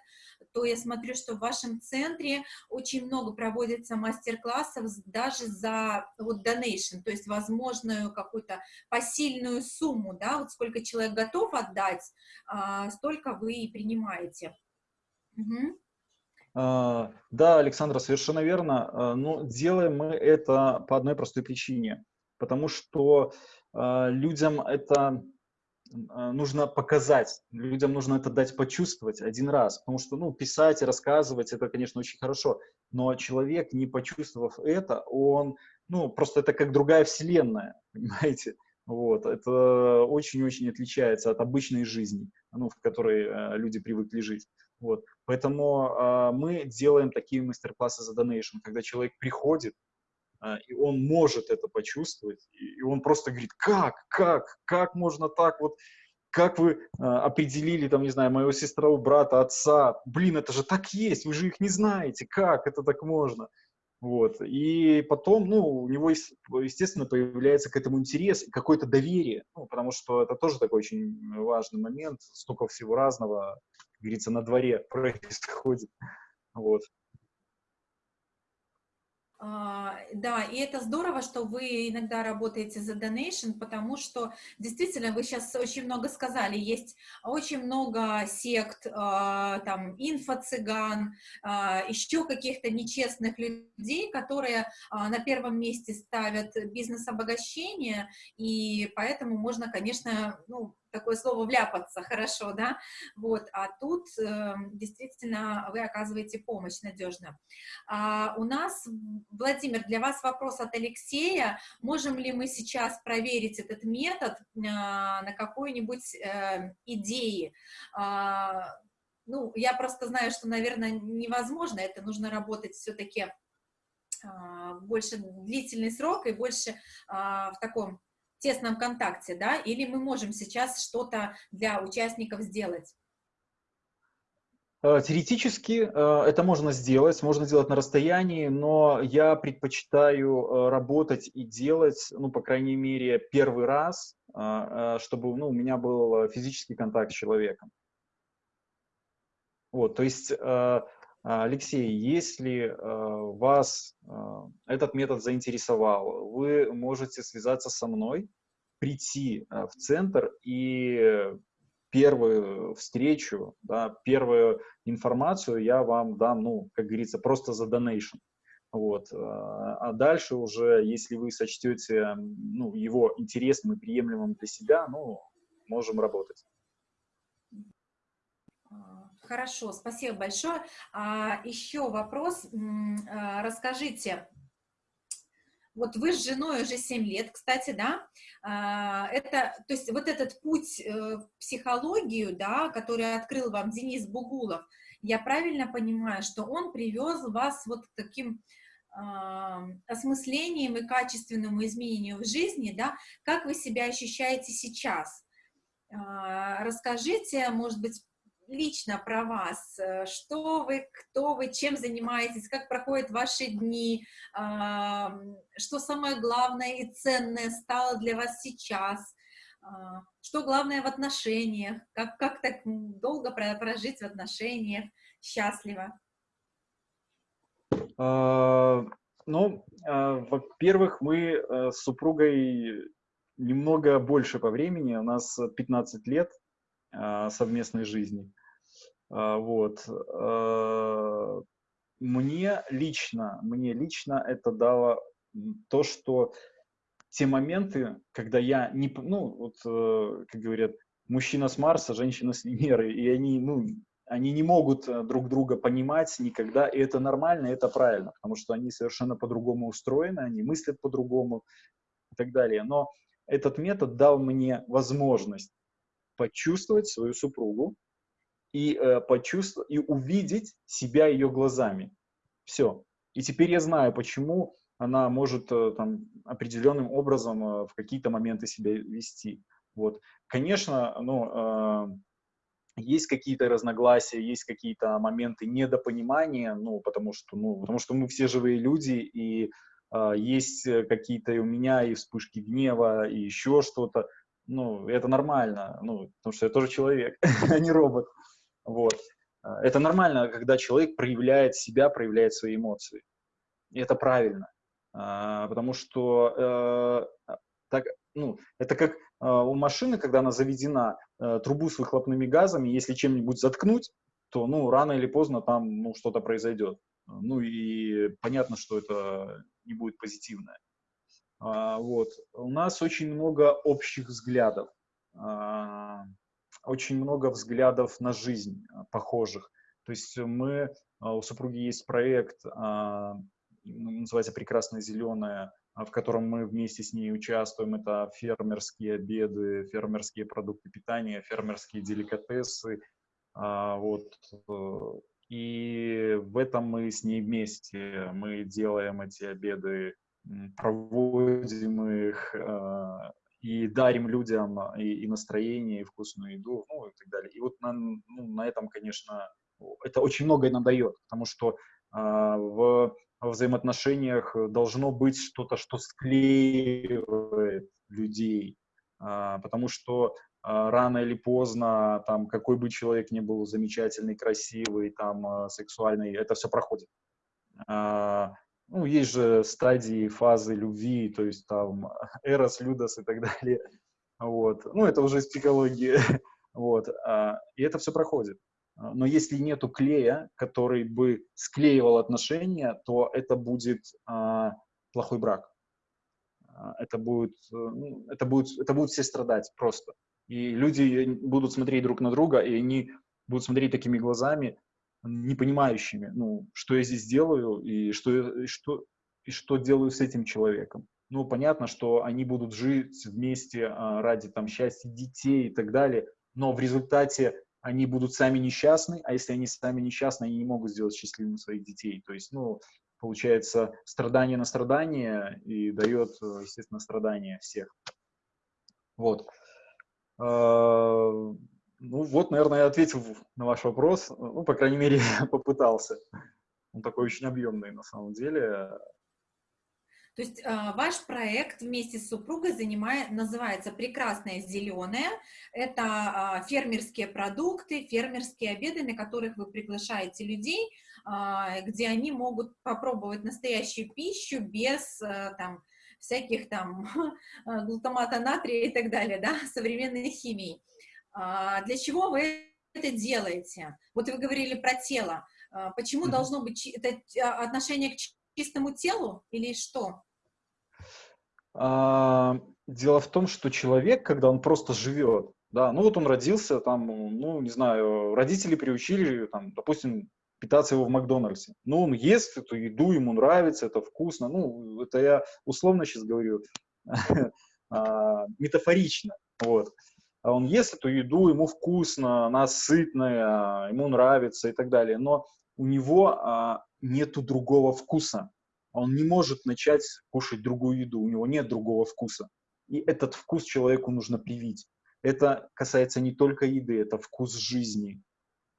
то я смотрю, что в вашем центре очень много проводится мастер-классов даже за вот donation, то есть возможную какую-то посильную сумму, да, вот сколько человек готов отдать, а, столько вы и принимаете. Угу. Да, Александра, совершенно верно. А, но делаем мы это по одной простой причине. Потому что людям это нужно показать, людям нужно это дать почувствовать один раз. Потому что, ну, писать и рассказывать, это, конечно, очень хорошо. Но человек, не почувствовав это, он, ну, просто это как другая вселенная, понимаете? Вот, это очень-очень отличается от обычной жизни, ну, в которой люди привыкли жить. Вот. Поэтому э, мы делаем такие мастер-классы за donation, когда человек приходит, а, и он может это почувствовать, и он просто говорит, как, как, как можно так вот, как вы а, определили, там, не знаю, моего сестру, брата, отца, блин, это же так есть, вы же их не знаете, как это так можно? Вот. И потом, ну, у него, естественно, появляется к этому интерес какое-то доверие, ну, потому что это тоже такой очень важный момент, столько всего разного, как говорится, на дворе происходит. Вот. А, да, и это здорово, что вы иногда работаете за donation, потому что действительно вы сейчас очень много сказали, есть очень много сект, а, там, инфо-цыган, а, еще каких-то нечестных людей, которые на первом месте ставят бизнес-обогащение, и поэтому можно, конечно, ну, такое слово вляпаться хорошо, да, вот, а тут э, действительно вы оказываете помощь надежно. А, у нас, Владимир, для вас вопрос от Алексея, можем ли мы сейчас проверить этот метод э, на какой-нибудь э, идее? А, ну, я просто знаю, что, наверное, невозможно, это нужно работать все-таки а, больше длительный срок и больше а, в таком тесном контакте, да, или мы можем сейчас что-то для участников сделать? Э, теоретически э, это можно сделать, можно сделать на расстоянии, но я предпочитаю э, работать и делать, ну, по крайней мере, первый раз, чтобы ну, у меня был физический контакт с человеком. Вот, то есть, Алексей, если вас этот метод заинтересовал, вы можете связаться со мной, прийти в центр и первую встречу, да, первую информацию я вам дам, ну, как говорится, просто за донейшн. Вот. А, а дальше уже, если вы сочтете ну, его интересным и приемлемым для себя, ну, можем работать. Хорошо, спасибо большое. А, еще вопрос. А, расскажите, вот вы с женой уже 7 лет, кстати, да, а, это, то есть вот этот путь э, в психологию, да, который открыл вам Денис Бугулов, я правильно понимаю, что он привез вас вот к таким а, осмыслением и качественному изменению в жизни, да, как вы себя ощущаете сейчас? Расскажите, может быть, лично про вас. Э, что вы, кто вы, чем занимаетесь, как проходят ваши дни, что самое главное и ценное стало для вас сейчас, а, что главное в отношениях, как, как так долго прожить в отношениях счастливо? А, ну, а, во-первых, мы э, с супругой немного больше по времени, у нас 15 лет совместной жизни. А, вот. А, мне лично, мне лично это дало то, что те моменты, когда я не, ну, вот, э, как говорят, мужчина с Марса, женщина с Венеры, и они, ну, они не могут э, друг друга понимать никогда, и это нормально, и это правильно, потому что они совершенно по-другому устроены, они мыслят по-другому и так далее. Но этот метод дал мне возможность почувствовать свою супругу, и э, почувствовать, и увидеть себя ее глазами. Все. И теперь я знаю, почему она может э, там определенным образом э, в какие-то моменты себя вести. Вот. Конечно, ну, э, есть какие-то разногласия, есть какие-то моменты недопонимания, ну, потому что, ну, потому что мы все живые люди, и э, есть какие-то и у меня и вспышки гнева, и еще что-то. Ну, это нормально, ну, потому что я тоже человек, а не робот. Вот. А, это нормально, когда человек проявляет себя, проявляет свои эмоции. И это правильно. А, потому что э, так, ну, это как а, у машины, когда она заведена, э, трубу с выхлопными газами, если чем-нибудь заткнуть, то ну, рано или поздно там ну, что-то произойдет. Ну и понятно, что это не будет позитивное. Вот. У нас очень много общих взглядов очень много взглядов на жизнь а, похожих. То есть мы, а, у супруги есть проект, а, называется «Прекрасное зеленое», в котором мы вместе с ней участвуем. Это фермерские обеды, фермерские продукты питания, фермерские деликатесы. Вот. Э, и в этом мы с ней вместе. Мы делаем эти обеды проводим их и дарим людям и, и настроение, и вкусную еду, ну и так далее. И вот на, ну, на этом, конечно, это очень многое нам дает, потому что а, в взаимоотношениях должно быть что-то, что склеивает людей, а, потому что а, рано или поздно, там, какой бы человек ни был замечательный, красивый, там, а, сексуальный, это все проходит. А, ну, есть же стадии, фазы любви, то есть там эрос, людос и так далее. Вот. Ну, это уже из психологии. Вот. И это все проходит. Но если нету клея, который бы склеивал отношения, то это будет плохой брак. Это будет, э, ну, это будет, это будут все страдать просто. И люди будут смотреть друг на друга, и они будут смотреть такими глазами, не понимающими, ну, что я здесь делаю и что, и что, и что делаю с этим человеком. Ну, понятно, что они будут жить вместе а, ради там счастья детей и так далее, но в результате они будут сами несчастны, а если они сами несчастны, они не могут сделать счастливыми своих детей. То есть, ну, получается, страдание на страдание и дает, естественно, страдания всех. Вот. Ну вот, наверное, я ответил на ваш вопрос. Ну, по крайней мере, попытался. Он такой очень объемный на самом деле. То есть э, ваш проект вместе с супругой занимает, называется «Прекрасное зеленое». Это э, фермерские продукты, фермерские обеды, на которых вы приглашаете людей, э, где они могут попробовать настоящую пищу без э, там, всяких там глутамата натрия и так далее, да, современной химии. А, для чего вы это делаете? Вот вы говорили про тело. А, почему mm-hmm. должно быть это а, отношение к чистому телу или что? А, дело в том, что человек, когда он просто живет, да, ну вот он родился, там, ну, не знаю, родители приучили, там, допустим, питаться его в Макдональдсе. Ну, он ест эту еду, ему нравится, это вкусно. Ну, это я условно сейчас говорю, метафорично, вот а он ест эту еду, ему вкусно, она сытная, ему нравится и так далее, но у него а, нету другого вкуса. Он не может начать кушать другую еду, у него нет другого вкуса. И этот вкус человеку нужно привить. Это касается не только еды, это вкус жизни.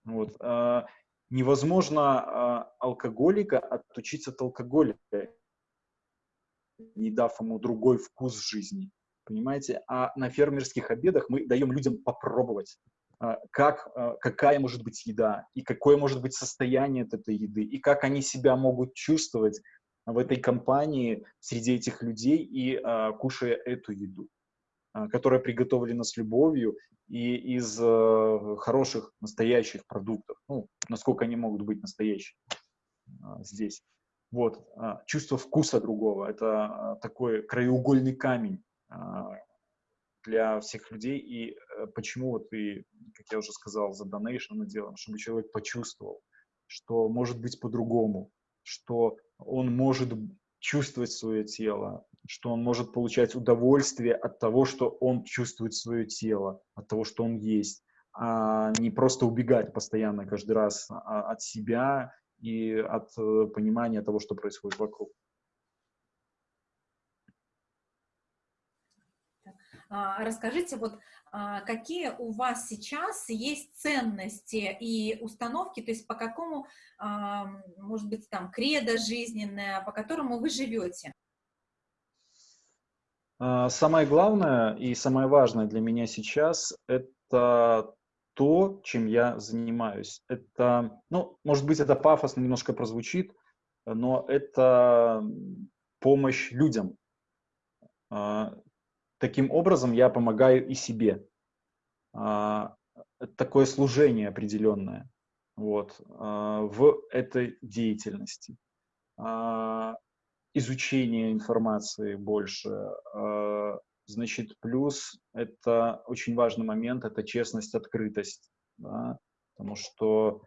Вот. А, невозможно а, алкоголика отучиться от алкоголя, не дав ему другой вкус жизни понимаете? А на фермерских обедах мы даем людям попробовать, а, как, а, какая может быть еда, и какое может быть состояние от этой еды, и как они себя могут чувствовать в этой компании среди этих людей и а, кушая эту еду, которая приготовлена с любовью и из хороших, настоящих продуктов. Ну, насколько они могут быть настоящими здесь. Вот, чувство вкуса другого – это такой краеугольный камень для всех людей. И э, почему вот и, как я уже сказал, за донейшн делаем, чтобы человек почувствовал, что может быть по-другому, что он может чувствовать свое тело, что он может получать удовольствие от того, что он чувствует свое тело, от того, что он есть, а не просто убегать постоянно каждый раз а, от себя и от э, понимания того, что происходит вокруг. Расскажите, вот а, какие у вас сейчас есть ценности и установки, то есть по какому, а, может быть, там, кредо жизненное, по которому вы живете? Самое главное и самое важное для меня сейчас – это то, чем я занимаюсь. Это, ну, может быть, это пафосно немножко прозвучит, но это помощь людям таким образом я помогаю и себе. А, такое служение определенное вот, а, в этой деятельности. А, изучение информации больше. Значит, плюс это очень важный момент, это честность, открытость. Да? Потому что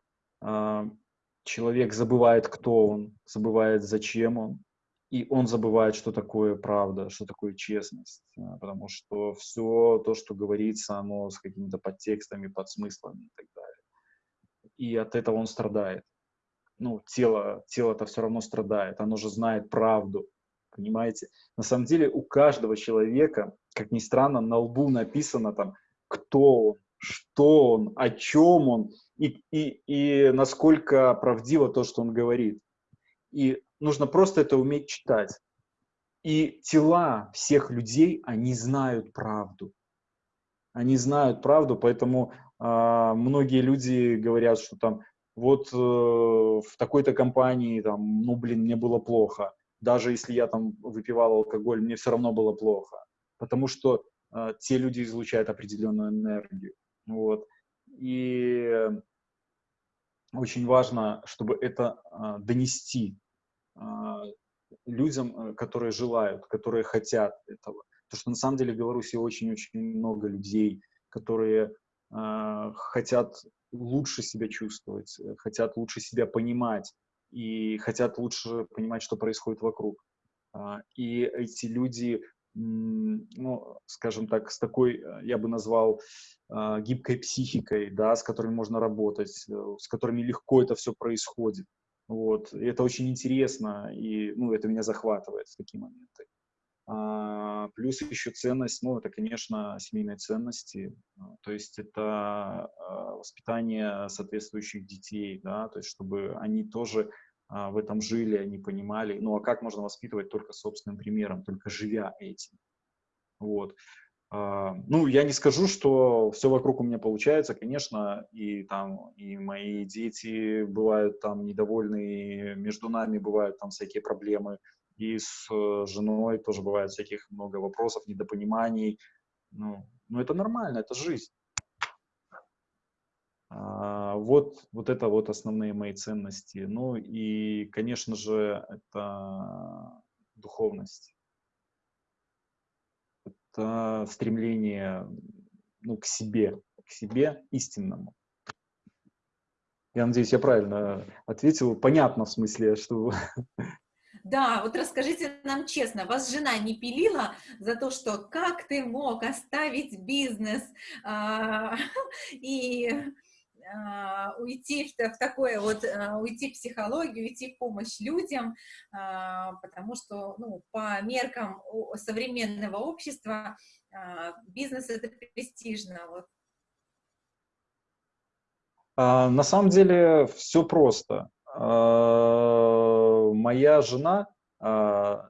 человек забывает, кто он, забывает, зачем он, и он забывает, что такое правда, что такое честность, а, потому что все то, что говорится, оно с какими-то подтекстами, подсмыслами и так далее. И от этого он страдает. Ну, тело, тело-то все равно страдает, оно же знает правду, понимаете? На самом деле у каждого человека, как ни странно, на лбу написано там, кто он, что он, о чем он и, и, и насколько правдиво то, что он говорит. И нужно просто это уметь читать. И тела всех людей, они знают правду. Они знают правду, поэтому э, многие люди говорят, что там вот э, в такой-то компании, там, ну, блин, мне было плохо. Даже если я там выпивал алкоголь, мне все равно было плохо. Потому что э, те люди излучают определенную энергию. Вот. И очень важно, чтобы это э, донести людям, которые желают, которые хотят этого. Потому что на самом деле в Беларуси очень-очень много людей, которые э, хотят лучше себя чувствовать, э, хотят лучше себя понимать и хотят лучше понимать, что происходит вокруг. А, и эти люди, ну, скажем так, с такой, э, я бы назвал, а, гибкой психикой, да, с которыми можно работать, э, с которыми легко это все происходит. Вот. И это очень интересно, и ну, это меня захватывает в такие моменты. А, плюс еще ценность, ну, это, конечно, семейные ценности, а, то есть это а, воспитание соответствующих детей, да, то есть чтобы они тоже в этом жили, они понимали, ну, а как можно воспитывать только собственным примером, только живя этим, вот. Ну, я не скажу, что все вокруг у меня получается, конечно, и там и мои дети бывают там недовольны, между нами бывают там всякие проблемы, и с э, женой тоже бывает всяких много вопросов, недопониманий. Ну, ну это нормально, это жизнь. А, вот, вот это вот основные мои ценности. Ну и, конечно же, это духовность. Это стремление ну, к себе, к себе истинному. Я надеюсь, я правильно ответил. Понятно в смысле, что Да, вот расскажите нам честно, вас жена не пилила за то, что как ты мог оставить бизнес а, и уйти в, в такое вот, а, уйти в психологию, уйти в помощь людям, а, потому что, ну, по меркам современного общества а, бизнес это престижно, вот. А, на самом деле все просто. А, моя жена, а,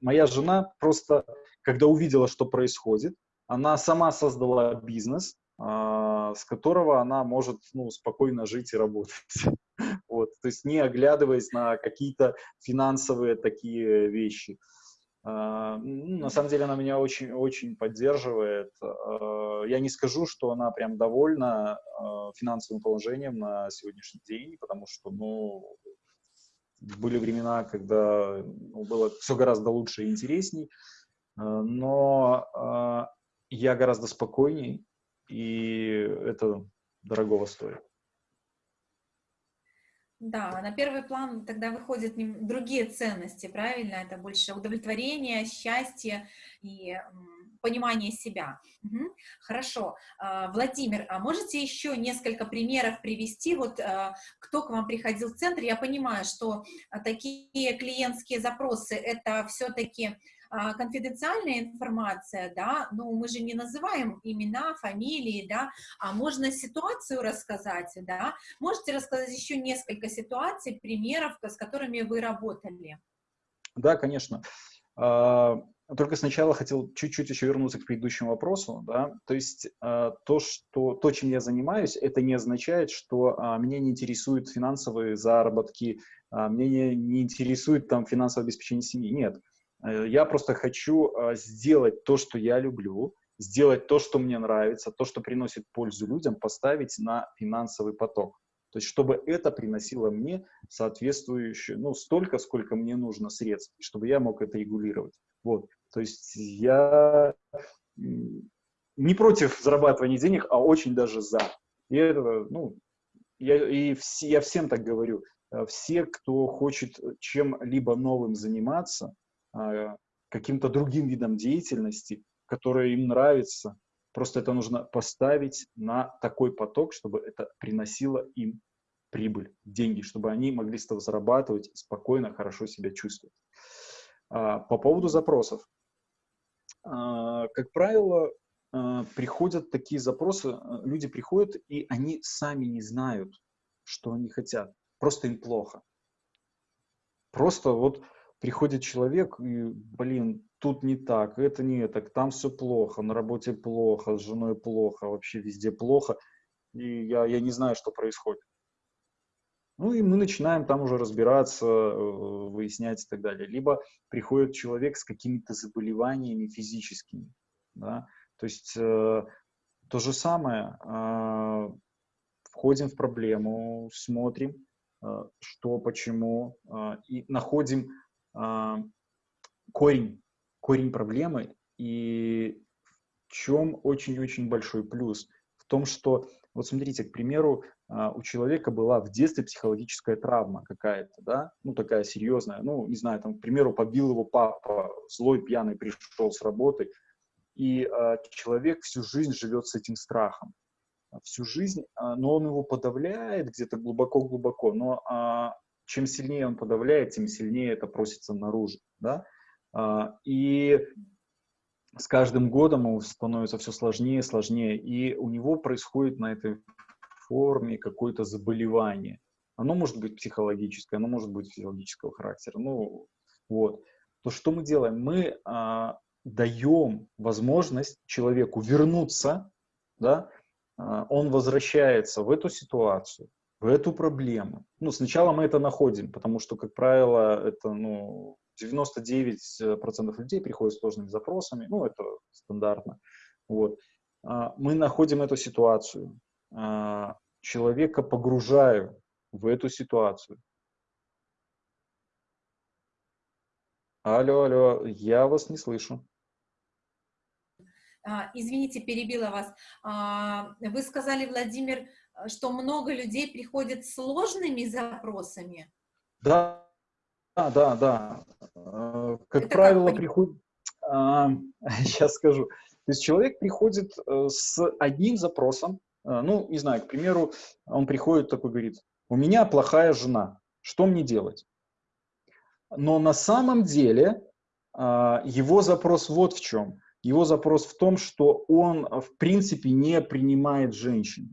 моя жена просто, когда увидела, что происходит, она сама создала бизнес, а, с которого она может ну, спокойно жить и работать. Вот, то есть не оглядываясь на какие-то финансовые такие вещи. Uh, на самом деле она меня очень, очень поддерживает. Uh, я не скажу, что она прям довольна финансовым положением на сегодняшний день, потому что, ну, были времена, когда ну, было все гораздо лучше и интересней, но я гораздо спокойней, и это дорогого стоит. Да, на первый план тогда выходят другие ценности, правильно? Это больше удовлетворение, счастье и понимание себя. Угу. Хорошо. А, Владимир, а можете еще несколько примеров привести? Вот а, кто к вам приходил в центр? Я понимаю, что а, такие клиентские запросы — это все-таки конфиденциальная информация, да, ну, мы же не называем имена, фамилии, да, а можно ситуацию рассказать, да, можете рассказать еще несколько ситуаций, примеров, с которыми вы работали? Да, конечно. А, только сначала хотел чуть-чуть еще вернуться к предыдущему вопросу, да, то есть э, то, что, то, чем я занимаюсь, это не означает, что меня не интересуют финансовые заработки, меня не, не интересует там финансовое обеспечение семьи, нет. Э, я просто хочу э, сделать то, что я люблю, сделать то, что мне нравится, то, что приносит пользу людям, поставить на финансовый поток. То есть, чтобы это приносило мне соответствующее, ну, столько, сколько мне нужно средств, чтобы я мог это регулировать. Вот. То есть, я не против зарабатывания денег, а очень даже за. И это, ну, я, и все, я всем так говорю. Э, все, кто хочет чем-либо новым заниматься, а, каким-то другим видом деятельности, которое им нравится. Просто это нужно поставить на такой поток, чтобы это приносило им прибыль, деньги, чтобы они могли с этого зарабатывать, спокойно, хорошо себя чувствовать. А, по поводу запросов. А, как правило, а, приходят такие запросы, люди приходят, и они сами не знают, что они хотят. Просто им плохо. Просто вот приходит человек, и, блин, тут не так, это не так, там все плохо, на работе плохо, с женой плохо, вообще везде плохо, и я, я не знаю, что происходит. Ну и мы начинаем там уже разбираться, э, выяснять и так далее. Либо приходит человек с какими-то заболеваниями физическими. Да? То есть э, то же самое, э, входим в проблему, смотрим, э, что, почему, э, и находим корень, корень проблемы. И в чем очень-очень большой плюс? В том, что, вот смотрите, к примеру, а, у человека была в детстве психологическая травма какая-то, да, ну, такая серьезная, ну, не знаю, там, к примеру, побил его папа, злой, пьяный пришел с работы, и э, человек всю жизнь живет с этим страхом, всю жизнь, э, но он его подавляет где-то глубоко-глубоко, но чем сильнее он подавляет, тем сильнее это просится наружу, да, э, и с каждым годом ему становится все сложнее сложнее, и у него происходит на этой форме какое-то заболевание. Оно может быть психологическое, оно может быть физиологического характера. Ну, вот. То, что мы делаем? Мы а, даем возможность человеку вернуться, да, а, он возвращается в эту ситуацию, в эту проблему. Ну, сначала мы это находим, потому что, как правило, это, ну, 99% людей приходят с сложными запросами, ну, это стандартно. Вот. А, мы находим эту ситуацию, а, человека погружаю в эту ситуацию. Алло, алло, я вас не слышу. А, извините, перебила вас. Вы сказали, Владимир, что много людей приходят с сложными запросами? Да, да, да, да. Как Это правило, как приходит... Сейчас скажу. То есть человек приходит э, с одним запросом, а, ну, не знаю, к примеру, он приходит такой, говорит, у меня плохая жена, что мне делать? Но на самом деле а, его запрос вот в чем. Его запрос в том, что он в принципе не принимает женщин.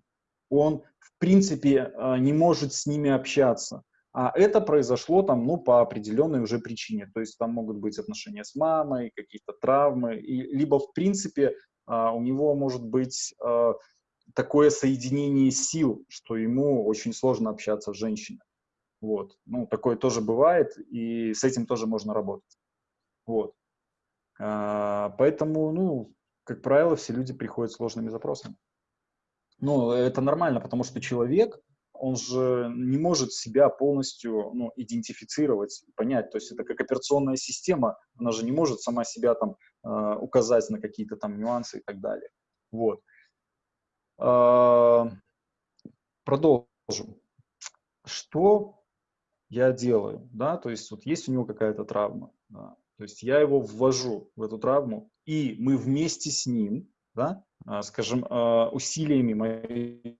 Он в принципе а, не может с ними общаться. А это произошло там, ну, по определенной уже причине. То есть там могут быть отношения с мамой, какие-то травмы, и, либо в принципе у него может быть такое соединение сил, что ему очень сложно общаться с женщиной. Вот. Ну, такое тоже бывает, и с этим тоже можно работать. Вот. А, поэтому, ну, как правило, все люди приходят с сложными запросами. Ну, это нормально, потому что человек, он же не может себя полностью ну, идентифицировать, понять. То есть это как операционная система, она же не может сама себя там э, указать на какие-то там нюансы и так далее. Вот. А, продолжим. Что я делаю? Да? То есть вот есть у него какая-то травма. Да? То есть я его ввожу в эту травму, и мы вместе с ним, да, а, скажем, а, усилиями моей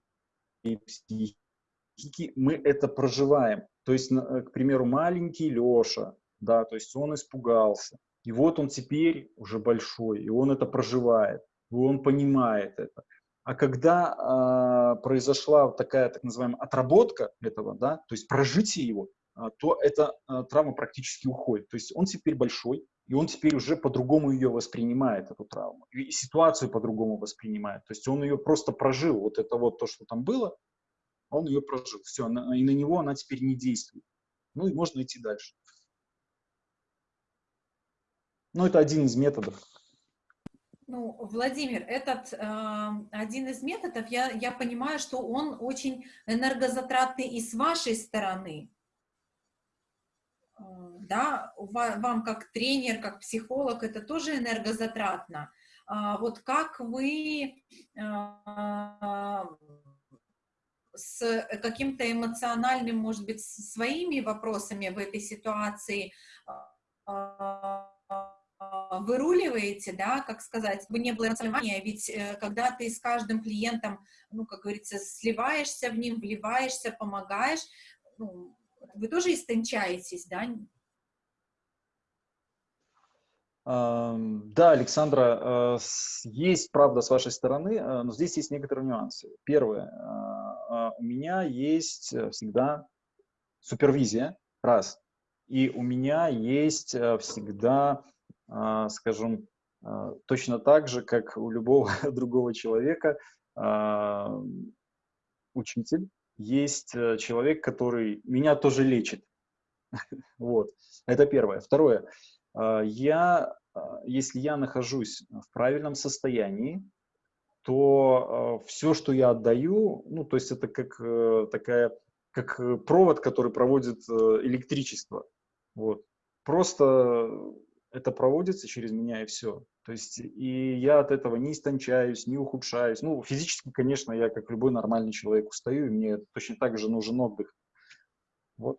психики, мы это проживаем. То есть, к примеру, маленький Леша, да, то есть он испугался. И вот он теперь уже большой, и он это проживает, и он понимает это. А когда э, произошла такая так называемая отработка этого, да, то есть прожитие его, то эта э, травма практически уходит. То есть он теперь большой, и он теперь уже по-другому ее воспринимает, эту травму, и ситуацию по-другому воспринимает. То есть он ее просто прожил, вот это вот то, что там было, он ее прожил, все, и на него она теперь не действует. Ну и можно идти дальше. Ну, это один из методов. Ну, Владимир, этот э, один из методов, я, я понимаю, что он очень энергозатратный и с вашей стороны. Э, да, вам как тренер, как психолог, это тоже энергозатратно. А вот как вы э, с каким-то эмоциональным, может быть, своими вопросами в этой ситуации э, выруливаете, да, как сказать, бы не было эмоционального, ведь э, когда ты с каждым клиентом, ну, как говорится, сливаешься в ним, вливаешься, помогаешь, ну, вы тоже истончаетесь, да? Да, Александра, есть правда с вашей стороны, но здесь есть некоторые нюансы. Первое, у меня есть всегда супервизия, раз, и у меня есть всегда, скажем, точно так же, как у любого другого человека, учитель, есть человек, который меня тоже лечит. Вот, это первое. Второе, а, я, а, если я нахожусь в правильном состоянии, то а, все, что я отдаю, ну, то есть это как э, такая, как э, провод, который проводит э, электричество. Вот. Просто это проводится через меня и все. То есть и я от этого не истончаюсь, не ухудшаюсь. Ну, физически, конечно, я как любой нормальный человек устаю, и мне точно так же нужен отдых. Вот.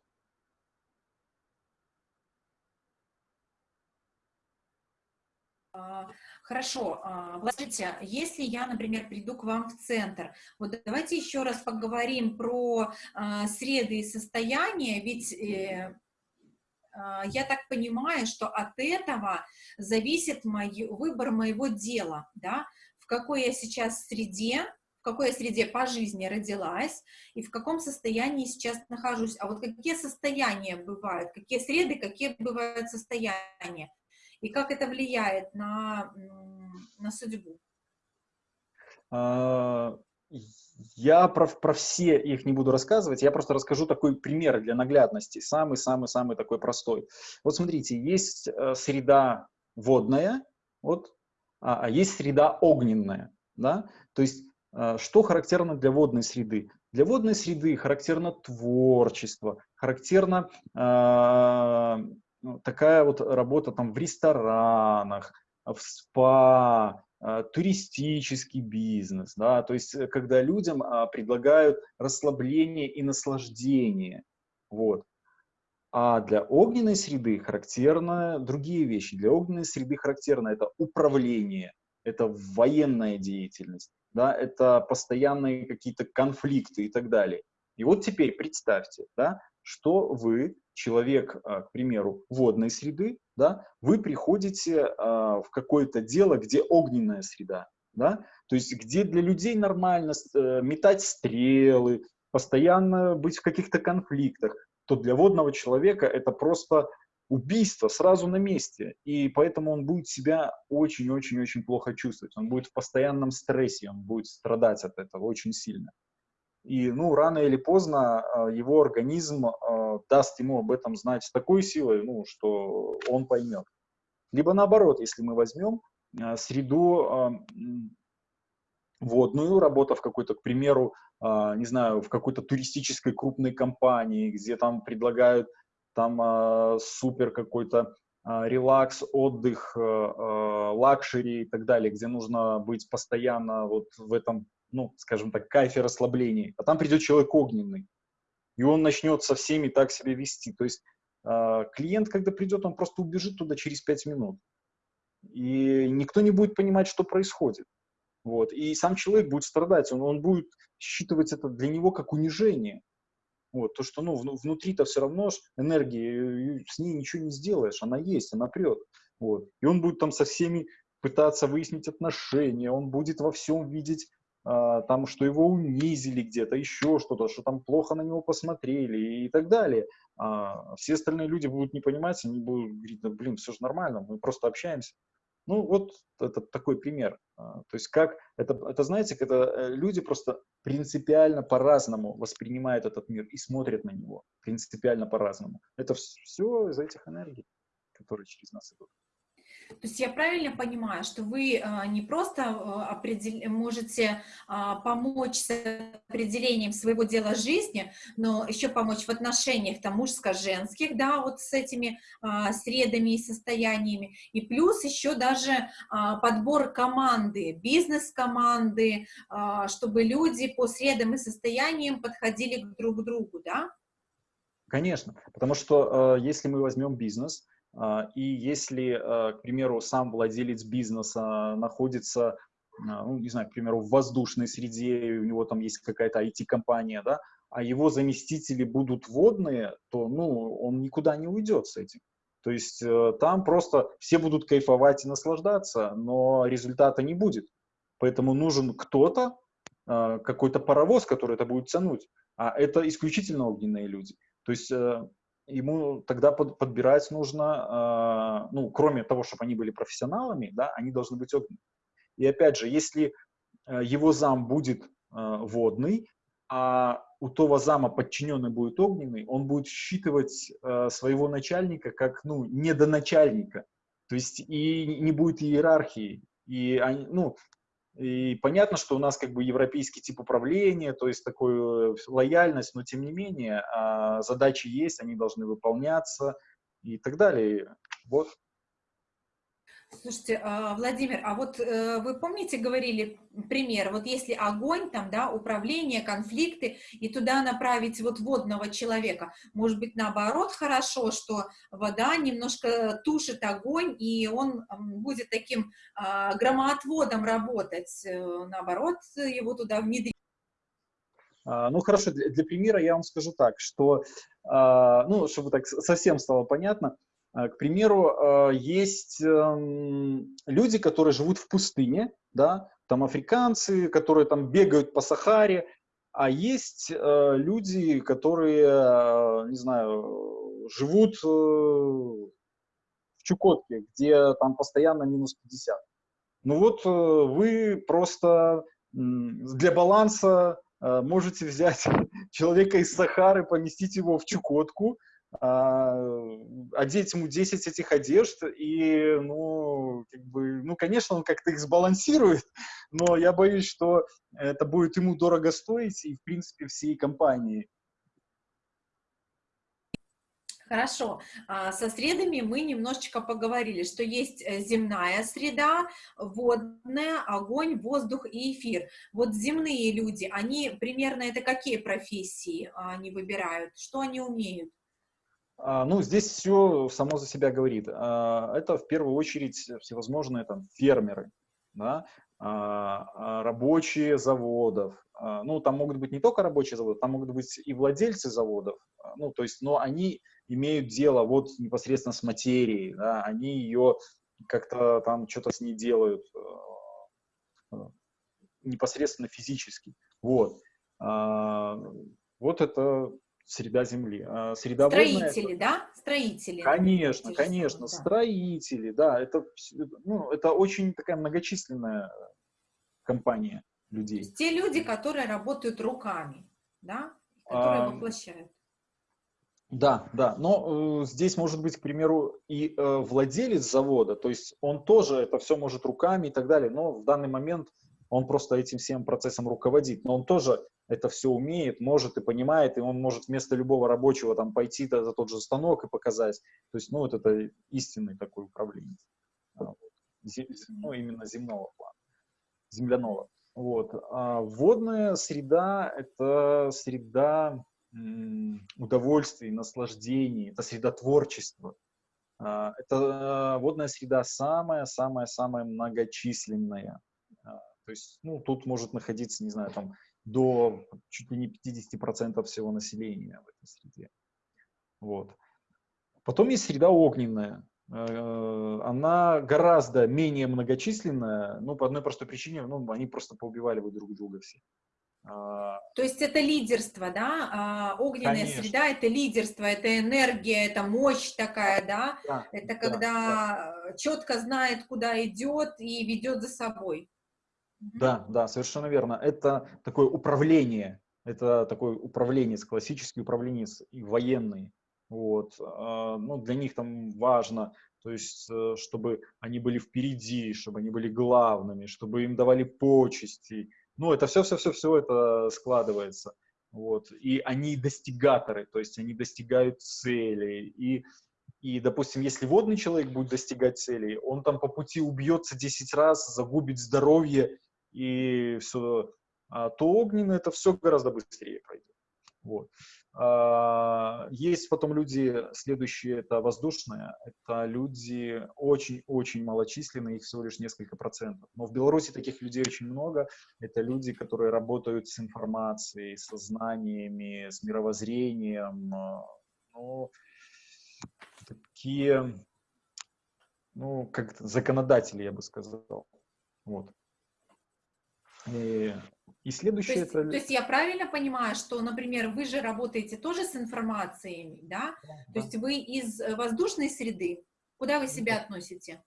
Хорошо, а, Владимир, если я, например, приду к вам в центр, вот давайте еще раз поговорим про а, среды и состояния, ведь э, а, я так понимаю, что от этого зависит мой, выбор моего дела, да, в какой я сейчас среде, в какой я среде по жизни родилась и в каком состоянии сейчас нахожусь. А вот какие состояния бывают, какие среды, какие бывают состояния и как это влияет на, на судьбу? Я про, про все их не буду рассказывать, я просто расскажу такой пример для наглядности, самый-самый-самый такой простой. Вот смотрите, есть э, среда водная, вот, а, а есть среда огненная, да, то есть э, что характерно для водной среды? Для водной среды характерно творчество, характерно э, ну, такая вот работа там в ресторанах, в спа, туристический бизнес, да, то есть э, когда людям а, предлагают расслабление и наслаждение, вот. А для огненной среды характерны другие вещи. Для огненной среды характерно это управление, это военная деятельность, да, это постоянные какие-то конфликты и так далее. И вот теперь представьте, да, что вы, человек, а, к примеру, водной среды, да, вы приходите а, в какое-то дело, где огненная среда, да, то есть где для людей нормально э, метать стрелы, постоянно быть в каких-то конфликтах, то для водного человека это просто убийство сразу на месте, и поэтому он будет себя очень-очень-очень плохо чувствовать, он будет в постоянном стрессе, он будет страдать от этого очень сильно. И, ну, рано или поздно а, его организм а, даст ему об этом знать с такой силой, ну, что он поймет. Либо наоборот, если мы возьмем а, среду водную, работа в какой-то, к примеру, не знаю, в какой-то туристической крупной компании, где там предлагают там супер какой-то релакс, отдых, luxury и так далее, где нужно быть постоянно вот в этом ну, скажем так, кайфе расслаблений, а там придет человек огненный, и он начнет со всеми так себя вести. То есть э, клиент, когда придет, он просто убежит туда через 5 минут. И никто не будет понимать, что происходит. Вот. И сам человек будет страдать, он, он будет считывать это для него как унижение. Вот. То, что ну, внутри-то все равно энергии, с ней ничего не сделаешь, она есть, она прет. Вот. И он будет там со всеми пытаться выяснить отношения, он будет во всем видеть там, что его унизили где-то, еще что-то, что там плохо на него посмотрели и так далее. А все остальные люди будут не понимать, они будут говорить, да, блин, все же нормально, мы просто общаемся. Ну, вот это такой пример. А, то есть как, это, это знаете, когда э, люди просто принципиально по-разному воспринимают этот мир и смотрят на него принципиально по-разному. Это все из этих энергий, которые через нас идут. То есть я правильно понимаю, что вы а, не просто а, определ... можете а, помочь с определением своего дела жизни, но еще помочь в отношениях там мужско-женских, да, вот с этими средами и состояниями, и плюс еще даже подбор команды, бизнес-команды, чтобы люди по средам и состояниям подходили друг к другу, да? Конечно, потому что если мы возьмем бизнес, и если, а, к примеру, сам владелец бизнеса находится, а, ну, не знаю, к примеру, в воздушной среде, и у него там есть какая-то IT-компания, да, а его заместители будут водные, то, ну, он никуда не уйдет с этим. То есть э, там просто все будут кайфовать и наслаждаться, но результата не будет. Поэтому нужен кто-то, какой-то паровоз, который это будет тянуть. А это исключительно огненные люди. То есть э, ему тогда под, подбирать нужно, ну, кроме того, чтобы они были профессионалами, да, они должны быть огненными. И опять же, если его зам будет водный, а у того зама подчиненный будет огненный, он будет считывать э, своего начальника как, ну, недоначальника. То есть и не будет иерархии. И, они, ну, и понятно, что у нас как бы европейский тип управления, то есть такую лояльность, но тем не менее э, задачи есть, они должны выполняться и так далее. Вот. Слушайте, а, Владимир, а вот э, вы помните, говорили пример, вот если огонь, там, да, управление, конфликты, и туда направить вот водного человека, может быть, наоборот, хорошо, что вода немножко тушит огонь, и он будет таким а, громоотводом работать, э, наоборот, его туда внедрить. А, ну, хорошо, для, для примера я вам скажу так, что, ну, чтобы так совсем стало понятно, к примеру, э, есть эм, люди, которые живут в пустыне, да, там африканцы, которые там бегают по Сахаре, а есть э, люди, которые, не знаю, живут в Чукотке, где там постоянно минус 50. Ну вот вы просто для баланса можете взять человека из Сахары, поместить его в Чукотку, одеть ему 10 этих одежд, и, ну, как бы, ну, конечно, он как-то их сбалансирует, но я боюсь, что это будет ему дорого стоить, и, в принципе, всей компании. Хорошо. А, со средами мы немножечко поговорили, что есть э, земная среда, водная, огонь, воздух и эфир. Вот земные люди, они примерно это какие профессии они выбирают? Что они умеют? А, ну, здесь все само за себя говорит. А, это в первую очередь всевозможные там фермеры, да, а, рабочие заводов. Ну, там могут быть не только рабочие заводы, там могут быть и владельцы заводов. Ну, то есть, но они имеют дело вот непосредственно с материей, да, они ее как-то там что-то с ней делают непосредственно физически. Вот. Вот это среда Земли. А среда строители, водная, да? Строители. Конечно, конечно, да. строители, да. Это, ну, это очень такая многочисленная компания людей. Те люди, которые работают руками, да? Которые а, воплощают. Да, да, но э, здесь может быть, к примеру, и э, владелец завода, то есть он тоже это все может руками и так далее, но в данный момент он просто этим всем процессом руководит, но он тоже это все умеет, может и понимает, и он может вместо любого рабочего там пойти за, за тот же станок и показать. То есть, ну, вот это истинный такой управленец. А, ну, именно земного плана, земляного. Вот. А водная среда – это среда удовольствий, наслаждений, это среда творчества. А, это водная среда самая-самая-самая многочисленная. А, то есть, ну, тут может находиться, не знаю, там до чуть ли не 50% всего населения в этой среде. Вот. Потом есть среда огненная. Э, она гораздо менее многочисленная, ну, по одной простой причине, ну, они просто поубивали бы друг друга все. А, То есть это лидерство, да? А, огненная Конечно. среда — это лидерство, это энергия, это мощь такая, да? да это когда да, да. четко знает, куда идет и ведет за собой. Да, да, совершенно верно. Это такое управление, это такой управленец, классический управленец и военный. Вот. А, ну, для них там важно, то есть, э, чтобы они были впереди, чтобы они были главными, чтобы им давали почести. Ну, это все-все-все-все это складывается. Вот. И они достигаторы, то есть они достигают цели. И, и, допустим, если водный человек будет достигать целей, он там по пути убьется 10 раз, загубит здоровье и все, а, то огненное это все гораздо быстрее пройдет. Вот. А, есть потом люди, следующие, это воздушные, это люди очень-очень малочисленные, их всего лишь несколько процентов. Но в Беларуси таких людей очень много. Это люди, которые работают с информацией, со знаниями, с мировоззрением. Ну, такие, ну, как законодатели, я бы сказал. Вот. И, и следующее то есть, это... То есть я правильно понимаю, что, например, вы же работаете тоже с информацией, да? да. То есть вы из э, воздушной среды, куда вы себя Нет. относите?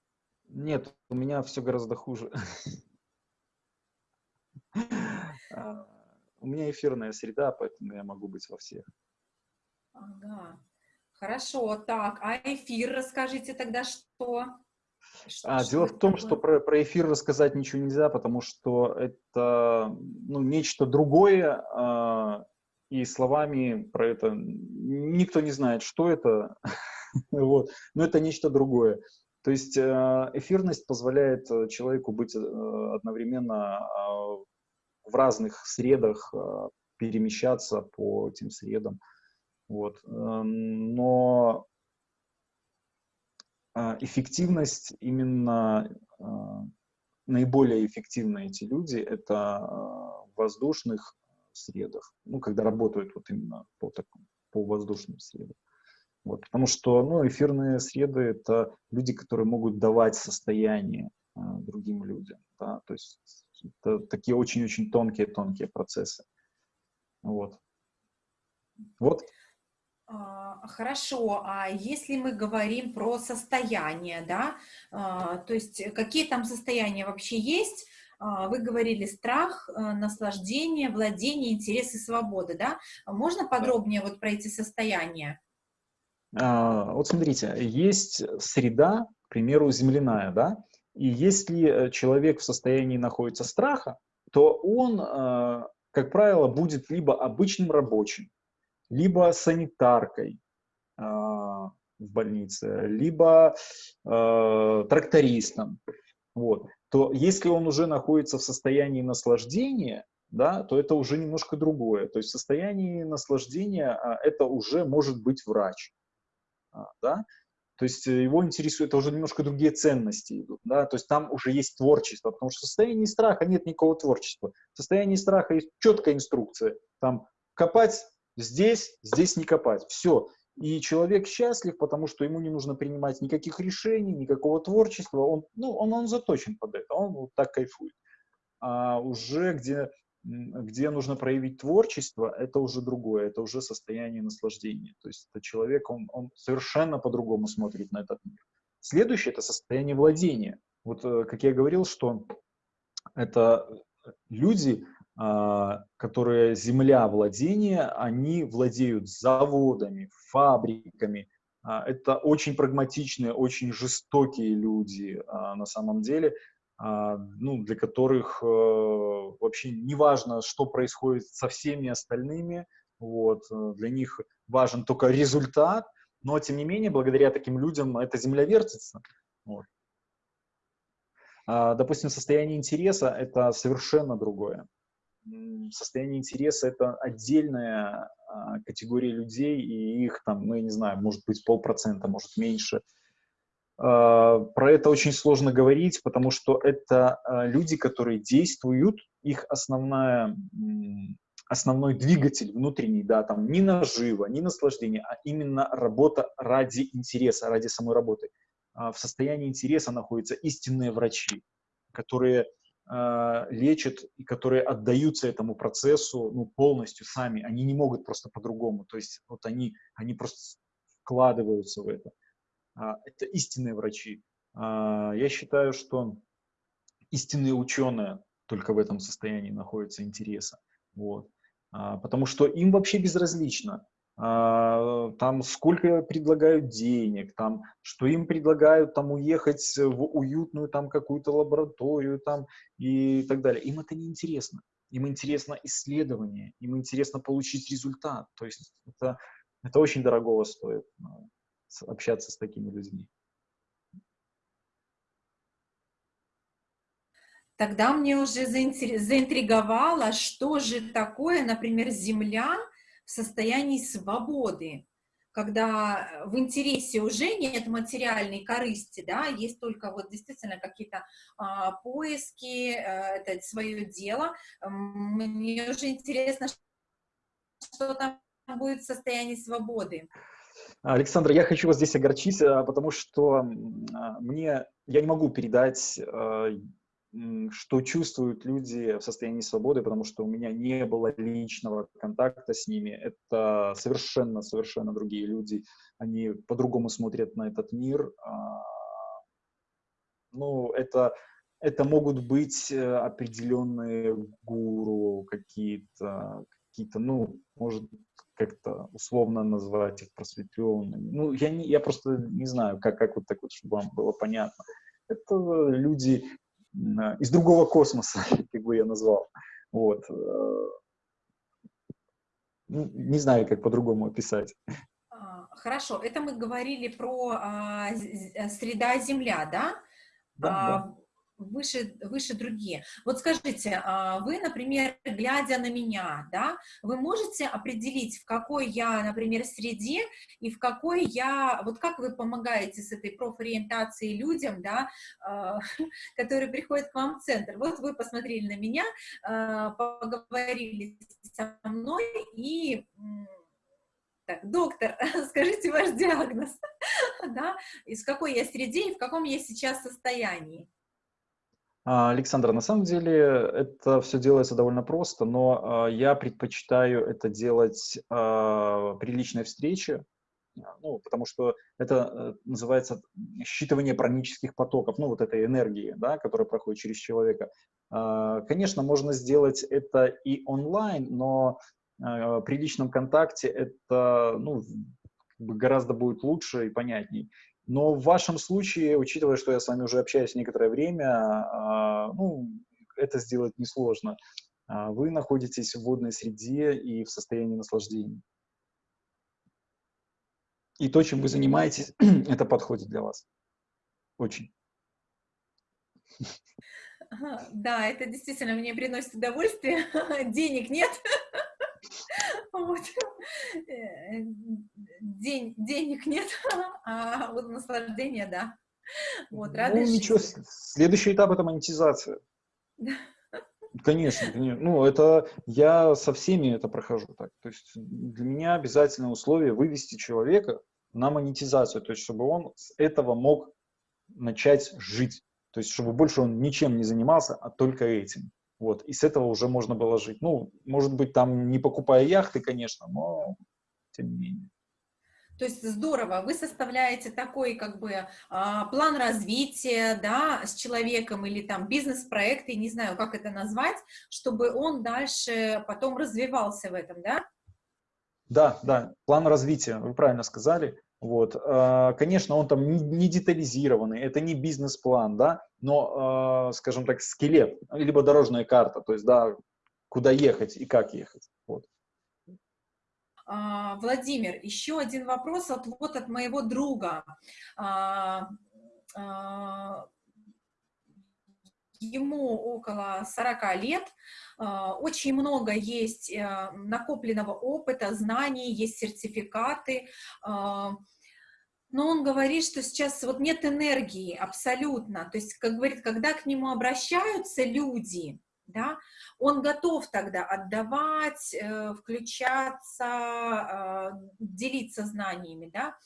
Нет, у меня все гораздо хуже. А, у меня эфирная среда, поэтому я могу быть во всех. Ага. Хорошо, так, а эфир, расскажите тогда, что? А, что дело в том, такое? что про, про эфир рассказать ничего нельзя, потому что это ну, нечто другое, а, и словами про это никто не знает, что это, вот. но это нечто другое. То есть а, эфирность позволяет человеку быть а, одновременно а, в разных средах, перемещаться по этим средам. Вот. Но а, эффективность именно а, наиболее эффективны эти люди это а, в воздушных средах, ну, когда работают вот именно по, такому, по воздушным средам. Вот, потому что ну, эфирные среды — это люди, которые могут давать состояние другим людям. Да? То есть это такие очень-очень тонкие-тонкие процессы. Вот. Вот а, хорошо, а если мы говорим про состояние, да, а, то есть какие там состояния вообще есть? А, вы говорили страх, наслаждение, владение, интерес и свобода, да? Можно подробнее вот про эти состояния? Вот смотрите, есть среда, к примеру, земляная, да, и если э, человек в состоянии находится страха, то он, как правило, будет либо обычным рабочим, либо санитаркой э, в больнице, либо э, трактористом, вот, то если он уже находится в состоянии наслаждения, да, то это уже немножко другое. То есть в состоянии наслаждения а, это уже может быть врач. А, да? То есть его интересует, это уже немножко другие ценности идут. Да? То есть там уже есть творчество, потому что в состоянии страха нет никакого творчества. В состоянии страха есть четкая инструкция. Там копать Здесь, здесь не копать. Все. И человек счастлив, потому что ему не нужно принимать никаких решений, никакого творчества. Он, ну, он, он заточен под это, он вот так кайфует. А уже где, где нужно проявить творчество, это уже другое, это уже состояние наслаждения. То есть это человек, он, он совершенно по-другому смотрит на этот мир. Следующее – это состояние владения. Вот, э, как я говорил, что это люди, которые земля владения, они владеют заводами, фабриками. А, это очень прагматичные, очень жестокие люди а, на самом деле, ну, для которых э, вообще не важно, что происходит со всеми остальными. Вот. Э, для них важен только результат, но тем не менее, благодаря таким людям эта земля вертится. Вот. Допустим, состояние интереса – это совершенно другое состояние интереса — это отдельная а, категория людей, и их там, ну, я не знаю, может быть полпроцента, может меньше. А, про это очень сложно говорить, потому что это а, люди, которые действуют, их основная, основной двигатель внутренний, да, там не наживо, не наслаждение, а именно работа ради интереса, ради самой работы. В состоянии интереса находятся истинные врачи, которые э, лечат и которые отдаются этому процессу ну, полностью сами. Они не могут просто по-другому. То есть вот они, они просто вкладываются в это. А, это истинные врачи. А, я считаю, что истинные ученые только в этом состоянии находятся интереса. Вот. А, потому что им вообще безразлично, а, там сколько предлагают денег, там, что им предлагают там уехать в уютную там какую-то лабораторию там и так далее. Им это не интересно. Им интересно исследование, им интересно получить результат. То есть это, это очень дорогого стоит а, общаться с такими людьми. Тогда мне уже заинтриговало, что же такое, например, Земля, в состоянии свободы, когда э, в интересе уже нет материальной корысти, да, есть только вот действительно какие-то а, поиски, а, это свое дело. Мне уже интересно, что там будет в состоянии свободы. Александр, я хочу вас здесь огорчить, а, потому что а, мне, я не могу передать, что чувствуют люди в состоянии свободы, потому что у меня не было личного контакта с ними. Это совершенно, совершенно другие люди. Они по-другому смотрят на этот мир. Ну, это, это могут быть э, определенные гуру, какие-то, какие-то, ну, может, как-то условно назвать их просветленными. Ну, я, не, я просто не знаю, как, как вот так вот, чтобы вам было понятно. Это люди из другого космоса, как бы я назвал. Вот. Э, ну, не знаю, как по-другому описать. А, хорошо, это мы говорили про а, среда Земля, да? Да, а, да выше, выше другие. Вот скажите, а, вы, например, глядя на меня, да, вы можете определить, в какой я, например, среде и в какой я, вот как вы помогаете с этой профориентацией людям, да, а, которые приходят к вам в центр. Вот вы посмотрели на меня, а, поговорили со мной и так, доктор, скажите ваш диагноз, да, из какой я среде и в каком я сейчас состоянии. А, Александр, на самом деле это все делается довольно просто, но а, я предпочитаю это делать а, при личной встрече, ну, потому что это э, называется считывание пранических потоков, ну, вот этой энергии, да, которая проходит через человека. Конечно, можно сделать это и онлайн, но при личном контакте это ну, гораздо будет лучше и понятней. Но в вашем случае, учитывая, что я с вами уже общаюсь некоторое время, а, ну, это сделать несложно. А, вы находитесь в водной среде и в состоянии наслаждения. И то, чем вы занимаетесь, это подходит для вас. Очень. Да, это действительно мне приносит удовольствие. Денег нет. Вот. Э, день, денег нет, а вот наслаждение, да. Вот, ну, радость. Ну, ничего, следующий этап — это монетизация. Конечно, конечно. Ну, это я со всеми это прохожу так. То есть для меня обязательное условие вывести человека на монетизацию, то есть чтобы он с этого мог начать жить. То есть чтобы больше он ничем не занимался, а только этим. Вот, и с этого уже можно было жить. Ну, может быть, там не покупая яхты, конечно, но тем не менее. То есть здорово, вы составляете такой как бы а, план развития, да, с человеком или там бизнес-проекты, не знаю, как это назвать, чтобы он дальше потом развивался в этом, да? Да, да, план развития, вы правильно сказали. Вот, а, конечно, он там не детализированный, это не бизнес-план, да, но, а, скажем так, скелет, либо дорожная карта, то есть, да, куда ехать и как ехать. Вот. А, Владимир, еще один вопрос от, вот от моего друга. Ему около 40 лет, очень много есть э, накопленного опыта, знаний, есть сертификаты, но он говорит, что сейчас вот нет энергии абсолютно. То есть, как говорит, когда к нему обращаются люди, да, он готов тогда отдавать, э, включаться, э, делиться знаниями, да,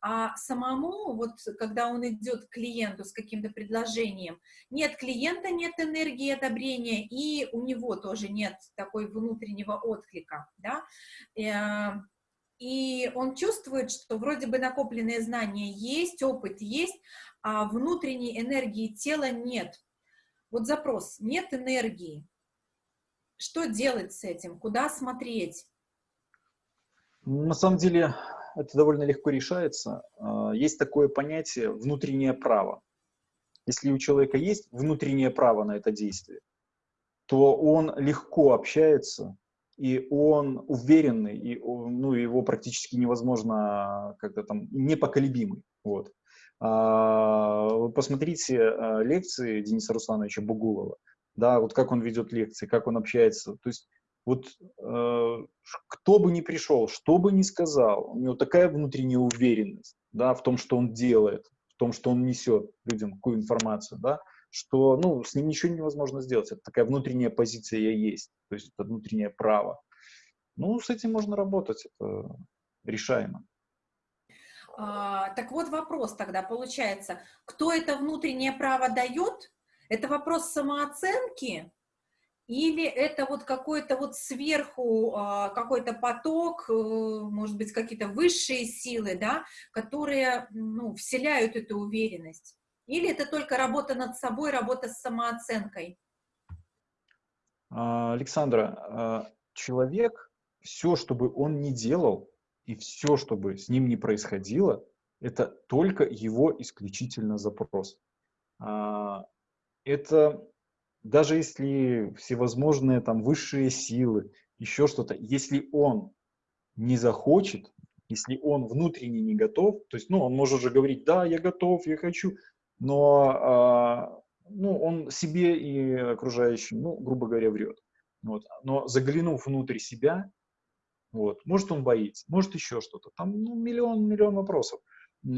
а самому, вот когда он идет к клиенту с каким-то предложением, нет клиента, нет энергии одобрения, и у него тоже нет такой внутреннего отклика, да, э, и он чувствует, что вроде бы накопленные знания есть, опыт есть, а внутренней энергии тела нет. Вот запрос, нет энергии. Что делать с этим? Куда смотреть? На самом деле это довольно легко решается. А, есть такое понятие внутреннее право. Если у человека есть внутреннее право на это действие, то он легко общается и он уверенный, и ну, его практически невозможно как-то там непоколебимый. Вот. А, посмотрите а, лекции Дениса Руслановича Бугулова, да, вот как он ведет лекции, как он общается. То есть вот кто бы ни пришел, что бы ни сказал, у него такая внутренняя уверенность, да, в том, что он делает, в том, что он несет людям какую информацию, да, что ну, с ним ничего невозможно сделать. Это такая внутренняя позиция есть, то есть это внутреннее право. Ну, с этим можно работать, это решаемо. А, так вот вопрос тогда получается, кто это внутреннее право дает? Это вопрос самооценки или это вот какой-то вот сверху а, какой-то поток, э, может быть, какие-то высшие силы, да, которые, ну, вселяют эту уверенность? Или это только работа над собой, работа с самооценкой? А, Александра, а, человек, все, что бы он ни делал, и все, что бы с ним ни происходило, это только его исключительно запрос. Это даже если всевозможные там высшие силы, еще что-то, если он не захочет, если он внутренне не готов, то есть, ну, он может же говорить, да, я готов, я хочу, но, а, ну, он себе и окружающим, ну, грубо говоря, врет. Вот. Но заглянув внутрь себя, вот, может он боится, может еще что-то, там ну, миллион, миллион вопросов.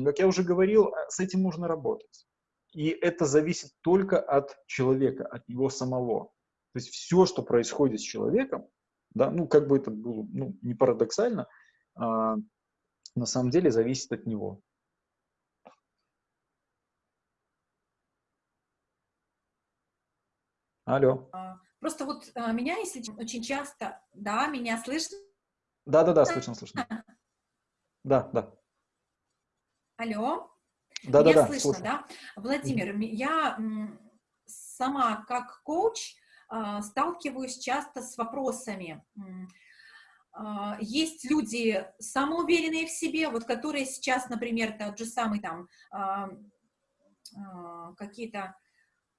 Как я уже говорил, с этим можно работать. И это зависит только от человека, от него самого. То есть все, что происходит с человеком, да, ну, как бы это было ну, не парадоксально, а, на самом деле зависит от него. Алло. А, просто вот а, меня, если очень часто, да, меня слышно? Да, да, да, слышно, слышно. Да, да. Алло. Да, Меня да, слышно, да? Владимир, mm -hmm. я сама как коуч а, сталкиваюсь часто с вопросами. Есть люди самоуверенные в себе, вот которые сейчас, например, тот же самый там какие-то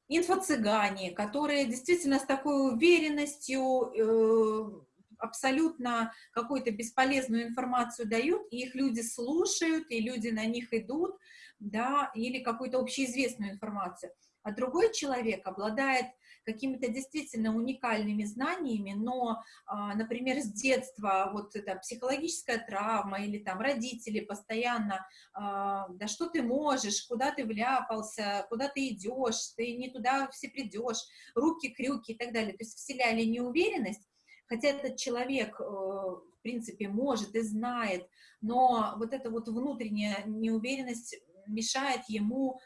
инфо-цыгане, которые действительно с такой уверенностью э, абсолютно какую-то бесполезную информацию дают, и их люди слушают, и люди на них идут, да, или какую-то общеизвестную информацию. А другой человек обладает какими-то действительно уникальными знаниями, но, а, например, с детства вот эта психологическая травма или там родители постоянно, а, да что ты можешь, куда ты вляпался, куда ты идешь, ты не туда все придешь, руки, крюки и так далее, то есть вселяли неуверенность, хотя этот человек, э, в принципе, может и знает, но вот эта вот внутренняя неуверенность мешает ему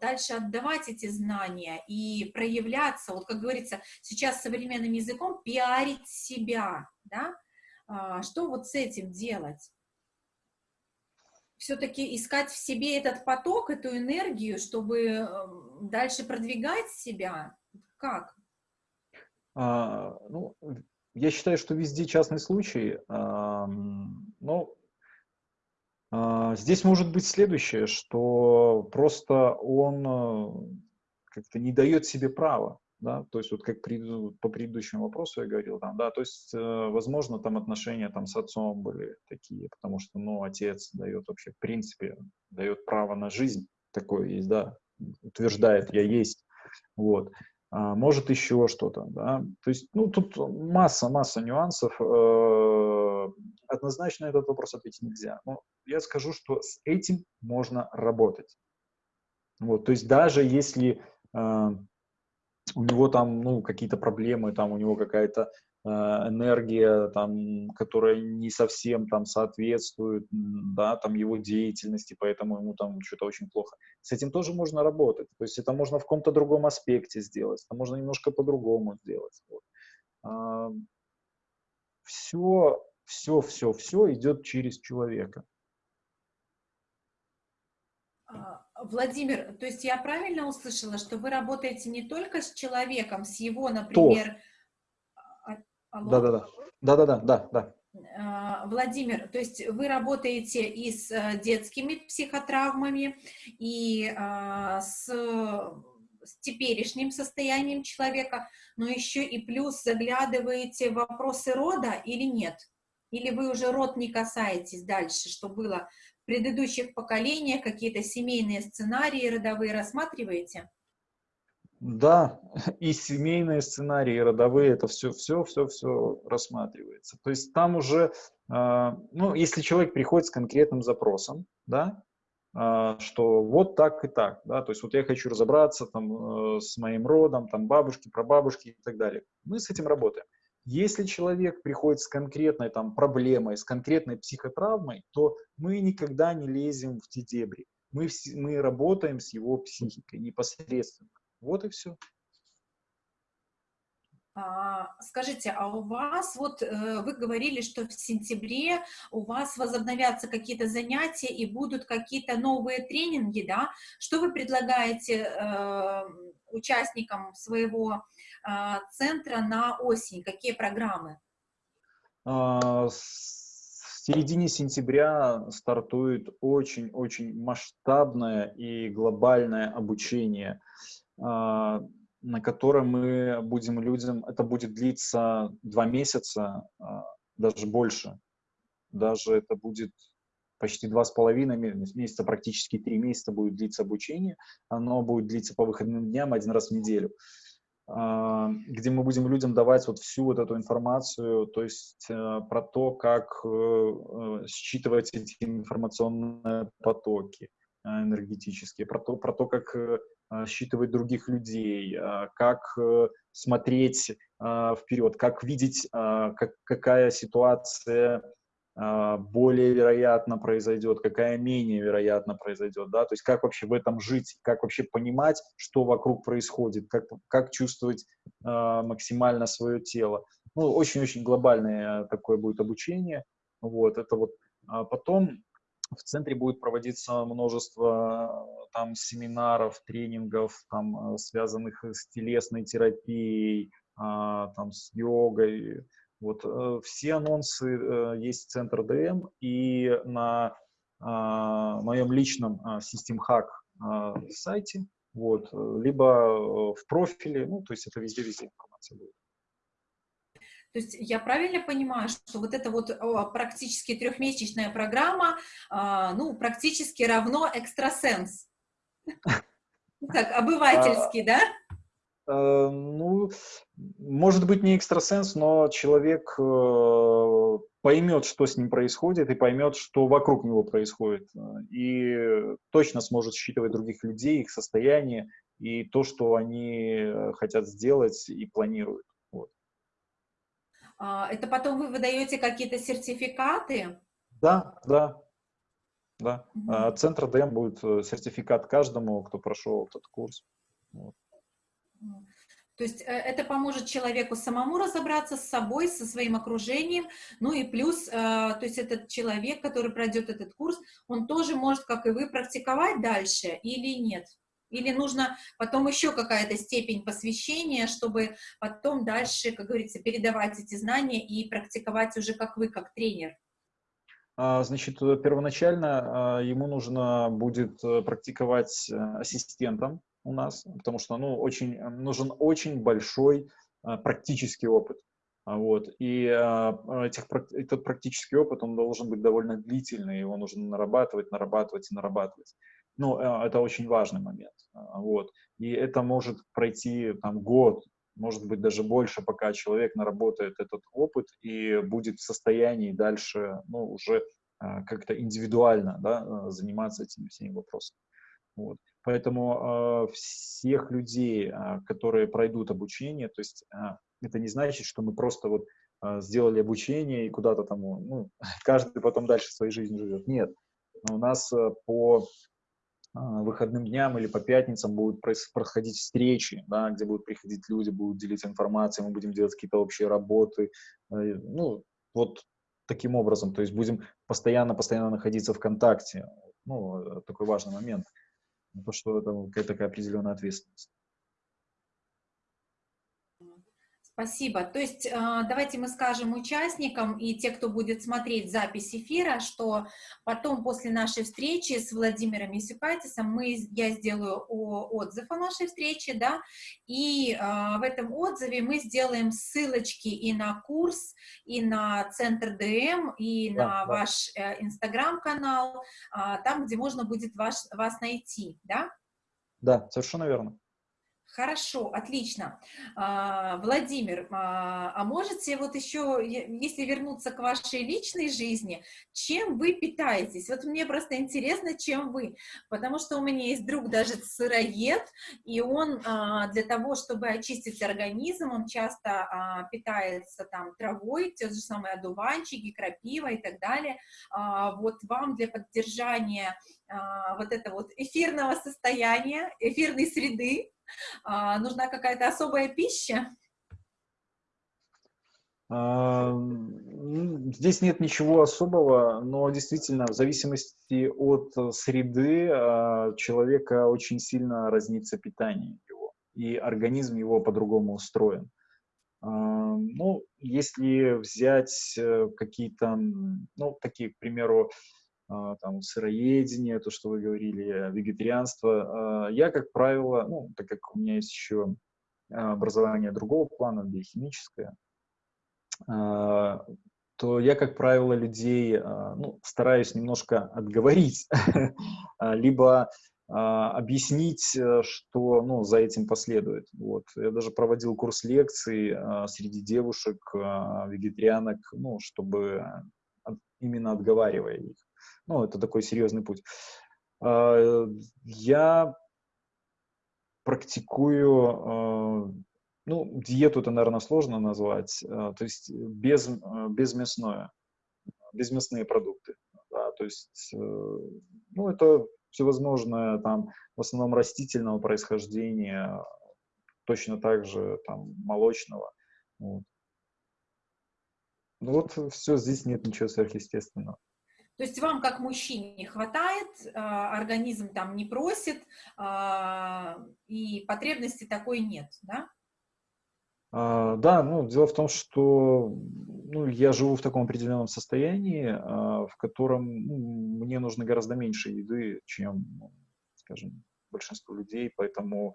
дальше отдавать эти знания и проявляться, вот как говорится сейчас современным языком, пиарить себя, да? А, что вот с этим делать? Все-таки искать в себе этот поток, эту энергию, чтобы эм, дальше продвигать себя? Как? А, ну, я считаю, что везде частный случай, а, но здесь может быть следующее, что просто он э, как-то не дает себе права, да, то есть вот как при, по предыдущему вопросу я говорил, там, да, то есть, э, возможно, там отношения там с отцом были такие, потому что, ну, отец дает вообще, в принципе, дает право на жизнь, такое есть, да, утверждает, я есть, вот, а, может еще что-то, да, то есть, ну, тут масса, масса нюансов, э, однозначно этот вопрос ответить нельзя, но я скажу, что с этим можно работать, вот, то есть даже если э, у него там, ну, какие-то проблемы, там у него какая-то энергия, там, которая не совсем там соответствует, да, там его деятельности, поэтому ему там что-то очень плохо. С этим тоже можно работать. То есть это можно в каком-то другом аспекте сделать, это можно немножко по-другому сделать. Вот. А, все, все, все, все идет через человека. А, Владимир, то есть я правильно услышала, что вы работаете не только с человеком, с его, например... Да-да-да. Да-да-да, да, да. А, Владимир, то есть вы работаете и с э, детскими психотравмами, и а, с, с теперешним состоянием человека, но еще и плюс заглядываете в вопросы рода или нет? Или вы уже род не касаетесь дальше, что было в предыдущих поколениях, какие-то семейные сценарии родовые рассматриваете? Да, и семейные сценарии, и родовые, это все, все, все, все рассматривается. То есть там уже, э, ну, если человек приходит с конкретным запросом, да, э, что вот так и так, да, то есть вот я хочу разобраться там э, с моим родом, там бабушки, прабабушки и так далее, мы с этим работаем. Если человек приходит с конкретной там проблемой, с конкретной психотравмой, то мы никогда не лезем в те дебри. Мы, мы работаем с его психикой непосредственно. Вот и все. А, скажите, а у вас, вот э, вы говорили, что в сентябре у вас возобновятся какие-то занятия и будут какие-то новые тренинги, да? Что вы предлагаете э, участникам своего э, центра на осень? Какие программы? А, в середине сентября стартует очень-очень масштабное и глобальное обучение а, на котором мы будем людям, это будет длиться два месяца, а, даже больше, даже это будет почти два с половиной месяца, практически три месяца будет длиться обучение, оно будет длиться по выходным дням один раз в неделю, а, где мы будем людям давать вот всю вот эту информацию, то есть э, про то, как э, э, считывать эти информационные потоки энергетические, про то, про то как а, считывать других людей, а, как э, смотреть а, вперед, как видеть, как, какая ситуация более вероятно произойдет, какая менее вероятно произойдет, да, то есть как вообще в этом жить, как вообще понимать, что вокруг происходит, как, как чувствовать максимально свое тело. Ну, очень-очень глобальное такое будет обучение, вот, это вот. А потом в центре будет проводиться множество там семинаров, тренингов, там, э, связанных с телесной терапией, а, там, с йогой. Вот э, все анонсы э, есть в Центр ДМ и на а, моем личном а, System Hack сайте, вот, либо в профиле, ну, то есть это везде-везде информация будет. То есть я правильно понимаю, что вот эта вот практически трехмесячная программа, а, ну, практически равно экстрасенс? Так, обывательский, да? Э, ну, может быть, не экстрасенс, но человек э, поймет, что с ним происходит, и поймет, что вокруг него происходит. И точно сможет считывать других людей, их состояние, и то, что они э, хотят сделать и планируют. А, это потом вы выдаете какие-то сертификаты? Да, да, да. Угу. Центр ДМ будет э, сертификат каждому, кто прошел этот курс. Вот. То есть э, это поможет человеку самому разобраться с собой, со своим окружением, ну и плюс, э, то есть этот человек, который пройдет этот курс, он тоже может, как и вы, практиковать дальше или нет? Или нужно потом еще какая-то степень посвящения, чтобы потом дальше, как говорится, передавать эти знания и практиковать уже как вы, как тренер? А, значит, первоначально а, ему нужно будет э, практиковать э, ассистентом у нас, потому что ну, очень, нужен очень большой а, практический опыт. Вот. И этих, этот практический опыт, он должен быть довольно длительный, его нужно нарабатывать, нарабатывать и нарабатывать. Ну, э, это очень важный момент. А, вот. И это может пройти там год, может быть, даже больше, пока человек наработает этот опыт и будет в состоянии дальше, ну, уже а, как-то индивидуально, да, а, заниматься этими всеми вопросами. Вот. Поэтому всех людей, которые пройдут обучение, то есть это не значит, что мы просто вот сделали обучение и куда-то там, ну, каждый потом дальше своей жизнью живет. Нет, у нас по а, выходным дням или по пятницам будут происходить встречи, да, где будут приходить люди, будут делиться информацией, мы будем делать какие-то общие работы. Э, ну, вот таким образом, то есть будем постоянно-постоянно находиться в контакте. Ну, э, такой важный момент. То, что это какая-то определенная ответственность. Спасибо. То есть а, давайте мы скажем участникам и те, кто будет смотреть запись эфира, что потом после нашей встречи с Владимиром Исюкатисом мы, я сделаю отзыв о нашей встрече, да, и а, в этом отзыве мы сделаем ссылочки и на курс, и на Центр ДМ, и да, на да. ваш э, Инстаграм-канал, а, там, где можно будет ваш, вас найти, да? Да, совершенно верно. Хорошо, отлично. А, Владимир, а, а можете вот еще, если вернуться к вашей личной жизни, чем вы питаетесь? Вот мне просто интересно, чем вы, потому что у меня есть друг даже сыроед, и он а, для того, чтобы очистить организм, он часто питается там травой, те же самые одуванчики, крапива и так далее. Вот вам для поддержания вот этого вот эфирного состояния, эфирной среды, а, нужна какая-то особая пища? Здесь нет ничего особого, но действительно в зависимости от среды а, человека очень сильно разнится питание его, и организм его по-другому устроен. Ну, если взять э, какие-то, ну, такие, к примеру, там, сыроедение, то, что вы говорили, вегетарианство. А, я, как правило, ну, так как у меня есть еще образование другого плана, биохимическое, а, то я, как правило, людей ну, стараюсь немножко отговорить, либо объяснить, э, что ну, за этим последует. Вот. Я даже проводил курс лекций среди девушек, вегетарианок, ну, чтобы именно отговаривая их. Ну, это такой серьезный путь. А, я практикую, а, ну, диету это, наверное, сложно назвать, а, то есть без, безмясное, безмясные продукты. Да, то есть, э, ну, это всевозможное, там, в основном растительного происхождения, точно так же, там, молочного. Вот. Ну, вот все, здесь нет ничего сверхъестественного. То есть вам, как мужчине, хватает, а, организм там не просит, а, и потребности такой нет, да? А, да, ну, дело в том, что ну, я живу в таком определенном состоянии, в котором ну, мне нужно гораздо меньше еды, чем, скажем, большинство людей, поэтому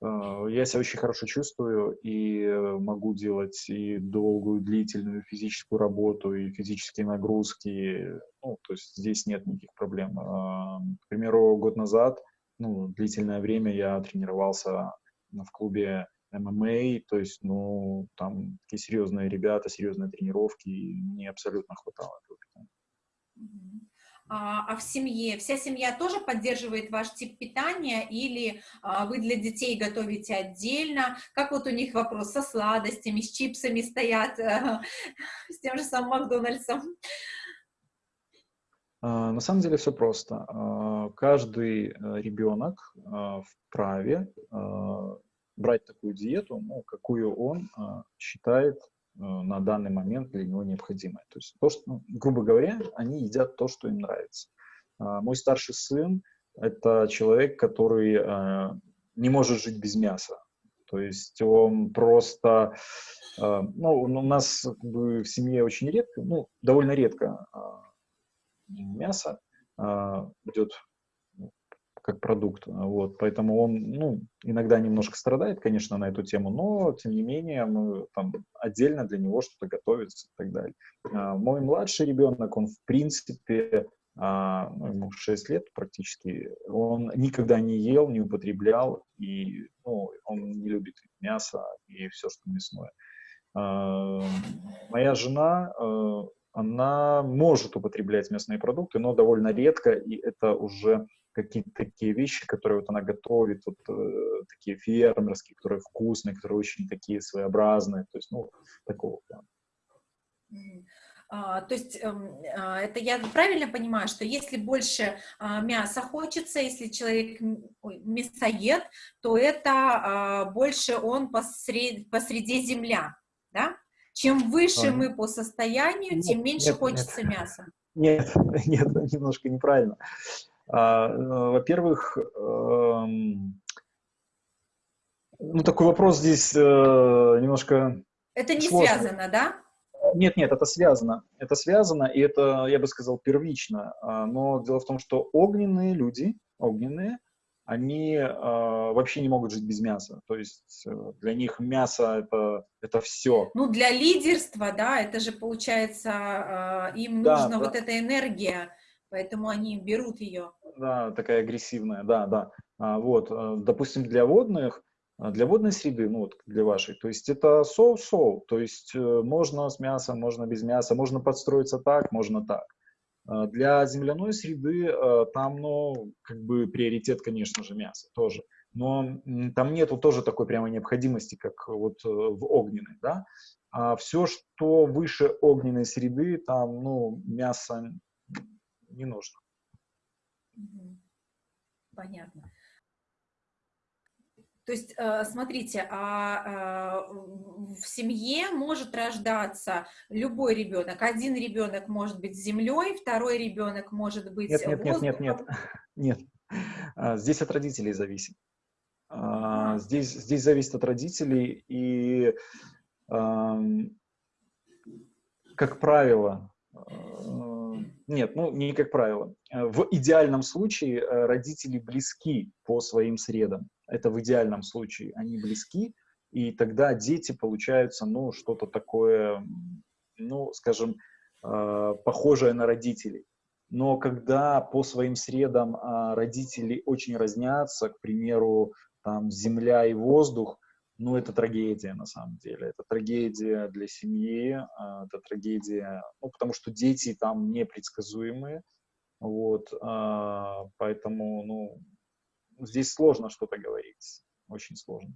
я себя очень хорошо чувствую и э, могу делать и долгую, длительную физическую работу, и физические нагрузки. Ну, то есть здесь нет никаких проблем. А, к примеру, год назад, ну, длительное время я тренировался в клубе ММА, то есть, ну, там такие серьезные ребята, серьезные тренировки, и мне абсолютно хватало этого питания а, а в семье, вся семья тоже поддерживает ваш тип питания или а, вы для детей готовите отдельно? Как вот у них вопрос со сладостями, с чипсами стоят, а, с тем же самым Макдональдсом? А, на самом деле все просто. Каждый э, ребенок вправе брать такую диету, ну, какую он считает Э, на данный момент для него необходимое. То есть, то, что, ну, грубо говоря, они едят то, что им нравится. А, мой старший сын – это человек, который э, не может жить без мяса. То есть он просто, э, ну, у нас как бы, в семье очень редко, ну, довольно редко мясо идет как продукт. Вот, поэтому он ну, иногда немножко страдает, конечно, на эту тему, но тем не менее мы там отдельно для него что-то готовится и так далее. А, мой младший ребенок, он в принципе, а, ну, ему 6 лет практически, он никогда не ел, не употреблял, и ну, он не любит мясо и все, что мясное. А, моя жена, э, она может употреблять мясные продукты, но довольно редко, и это уже какие-то такие вещи, которые вот она готовит, вот э, такие фермерские, которые вкусные, которые очень такие своеобразные, то есть, ну, такого плана. А, то есть эм, а, это я правильно понимаю, что если больше а, мяса хочется, если человек мясоед, то это а, больше он посред, посреди земля, да? Чем выше а, мы по состоянию, нет, тем меньше нет, хочется нет. мяса. Нет, нет, немножко неправильно. А, э, во-первых, эм, ну, такой вопрос здесь э, немножко Это не сложный. связано, да? Нет, нет, это связано. Это связано, и это, я бы сказал, первично. А, но дело в том, что огненные люди, огненные, они э, вообще не могут жить без мяса. То есть э, для них мясо это, это все. Ну, для лидерства, да, это же получается, э, им да, нужна да. вот эта энергия, поэтому они берут ее да, такая агрессивная, да, да. А, вот, э, допустим, для водных А для водной среды, ну вот для вашей, то есть это соу-соу, то есть э, можно с мясом, можно без мяса, можно подстроиться так, можно так. Для земляной среды э, там, ну, как бы приоритет, конечно же, мясо тоже. Но там нету тоже такой прямой необходимости, как вот э, в огненной, да. А все, что выше огненной среды, там, ну, мясо не нужно. Понятно. То есть, э, смотрите, а, а в семье может рождаться любой ребенок. Один ребенок может быть землей, второй ребенок может быть нет, нет, нет, нет, нет, нет. А, здесь от родителей зависит. А, здесь, здесь зависит от родителей, и, как правило, нет, ну не как правило. В идеальном случае э, родители близки по своим средам это в идеальном случае, они близки, и тогда дети получаются, ну, что-то такое, ну, скажем, э, похожее на родителей. Но когда по своим средам э, родители очень разнятся, к примеру, там, земля и воздух, ну, это трагедия на самом деле. Это трагедия для семьи, э, это трагедия, ну, потому что дети там непредсказуемые, вот, э, поэтому, ну, здесь сложно что-то говорить, очень сложно.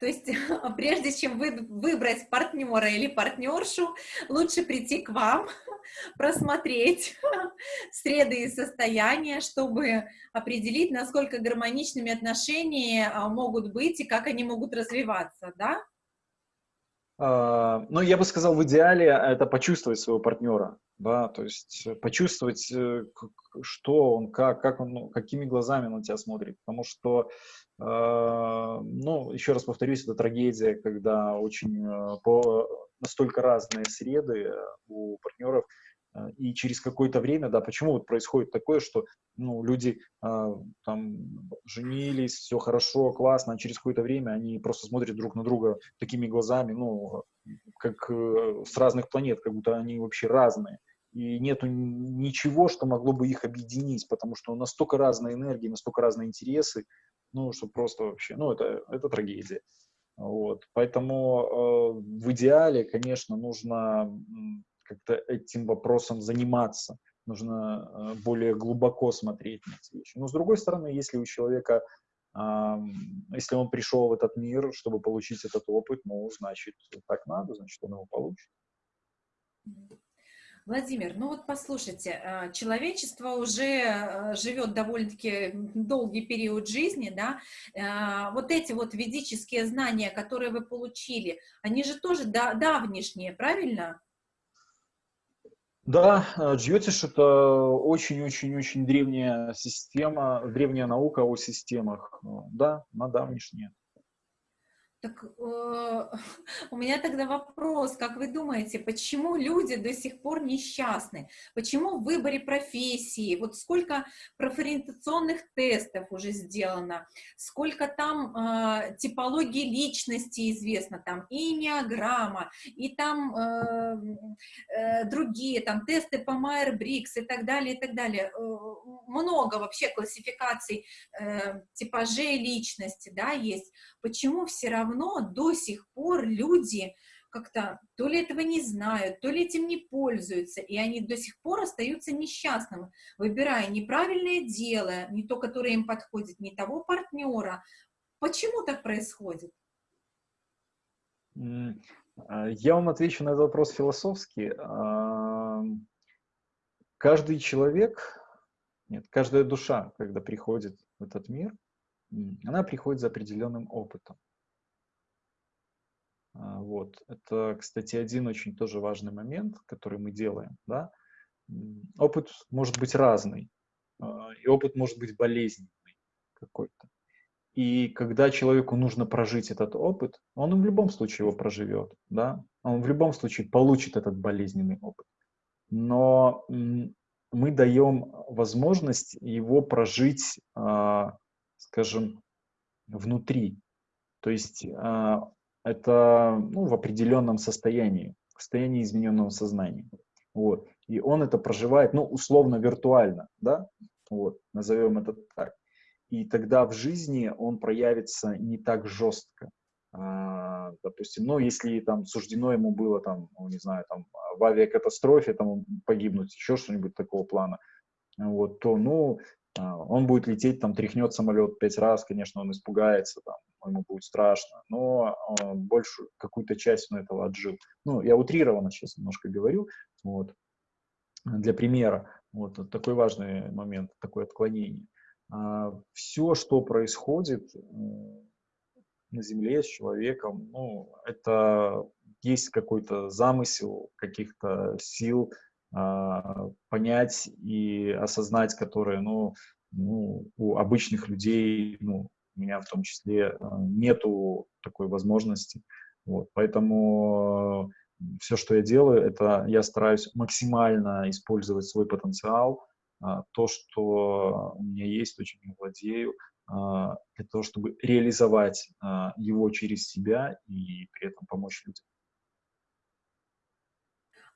То есть, прежде чем вы, выбрать партнера или партнершу, лучше прийти к вам, просмотреть среды и состояния, чтобы определить, насколько гармоничными отношения а, могут быть и как они могут развиваться, да? А, ну, я бы сказал, в идеале это почувствовать своего партнера, да, то есть э, почувствовать, э, что он, как, как он, ну, какими глазами он на тебя смотрит, потому что, ну, еще раз повторюсь, это трагедия, когда очень по, настолько разные среды у партнеров, Э, и через какое-то время, да, почему вот происходит такое, что ну, люди э, там женились, все хорошо, классно, а через какое-то время они просто смотрят друг на друга такими глазами, ну, как э, с разных планет, как будто они вообще разные. И нету ничего, что могло бы их объединить, потому что настолько разные энергии, настолько разные интересы, ну, что просто вообще, ну, это, это трагедия. Вот. Поэтому э, в идеале, конечно, нужно как-то этим вопросом заниматься, нужно э, более глубоко смотреть на эти вещи. Но с другой стороны, если у человека, если он пришел в этот мир, чтобы получить этот опыт, ну, значит, так надо, значит, он его получит. Владимир, ну вот послушайте, э, человечество уже э, живет довольно-таки долгий период жизни, да, вот эти вот ведические знания, которые вы получили, они же тоже давнишние, правильно? Да, э, Джьотиш — это очень-очень-очень древняя система, древняя наука о системах. Э, да, на давнишние. Так э, у меня тогда вопрос, как вы думаете, почему люди до сих пор несчастны? Почему в выборе профессии, вот сколько профориентационных тестов уже сделано, сколько там э, типологии личности известно, там и и там э, э, другие, там тесты по Myers-Briggs и так далее, и так далее. Э, много вообще классификаций э, типажей личности, да, есть. Почему все равно до сих пор люди как-то то ли этого не знают, то ли этим не пользуются, и они до сих пор остаются несчастными, выбирая неправильное дело, не то, которое им подходит, не того партнера. Почему так происходит? А, я вам отвечу на этот вопрос философски. Каждый человек, нет, каждая душа, когда приходит в этот мир, она приходит за определенным опытом. А, вот. Это, кстати, один очень тоже важный момент, который мы делаем. Да? Опыт может быть разный, а, и опыт может быть болезненный какой-то. И когда человеку нужно прожить этот опыт, он в любом случае его проживет, да? он в любом случае получит этот болезненный опыт. Но мы даем возможность его прожить, а, скажем, внутри. То есть это ну, в определенном состоянии, в состоянии измененного сознания. Вот. И он это проживает, ну, условно, виртуально, да, вот, назовем это так. и тогда в жизни он проявится не так жестко. А, допустим, ну, если там суждено ему было, там, ну, не знаю, там, в авиакатастрофе там погибнуть, еще что-нибудь такого плана, вот, то, ну, а, он будет лететь, там, тряхнет самолет пять раз, конечно, он испугается, там, ему будет страшно, но а, большую какую-то часть он этого отжил. Ну, я утрированно сейчас немножко говорю, вот, для примера, вот, вот такой важный момент, такое отклонение. А, все, что происходит на Земле с человеком, ну, это есть какой-то замысел каких-то сил, а, понять и осознать, которые, ну, ну, у обычных людей, ну, меня в том числе, а, нету такой возможности. Вот, поэтому все, что я делаю, это я стараюсь максимально использовать свой потенциал, а, то, что у меня есть, то, чем я владею, для того, чтобы реализовать его через себя и при этом помочь людям.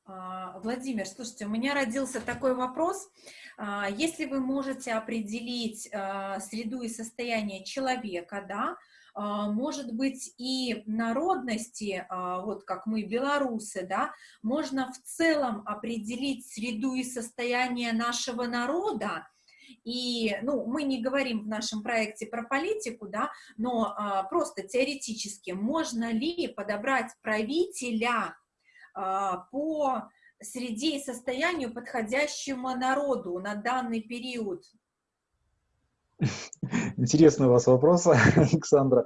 А, Владимир, слушайте, у меня родился такой вопрос. А, если вы можете определить а, среду и состояние человека, да, может быть, и народности, вот как мы, белорусы, да, можно в целом определить среду и состояние нашего народа, и, ну, мы не говорим в нашем проекте про политику, да, но а, просто теоретически, можно ли подобрать правителя по среде и состоянию, подходящему народу на данный период? Интересный у вас вопрос, Александра.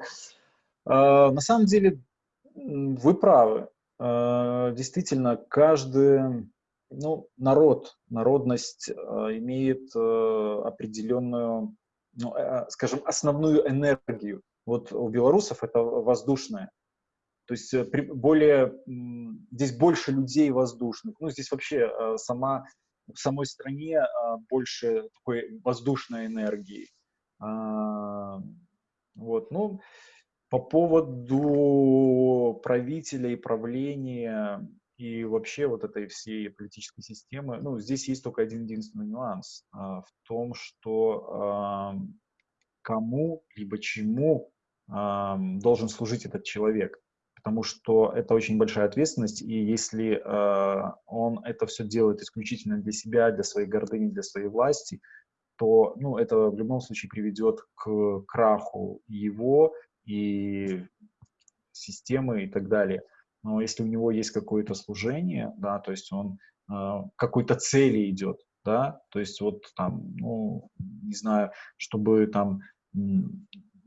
А, на самом деле, вы правы. А, действительно, каждый ну, народ, народность имеет определенную, ну, скажем, основную энергию. Вот у белорусов это воздушная то есть э, более, здесь больше людей воздушных. Ну, здесь вообще э, сама, в самой стране а, больше такой воздушной энергии. А, вот, ну, по поводу правителя и правления и вообще вот этой всей политической системы, ну, здесь есть только один единственный нюанс а, в том, что кому либо чему должен служить этот человек потому что это очень большая ответственность, и если э, он это все делает исключительно для себя, для своей гордыни, для своей власти, то ну, это в любом случае приведет к краху его и системы и так далее. Но если у него есть какое-то служение, да, то есть он э, какой-то цели идет, да, то есть вот там, ну, не знаю, чтобы там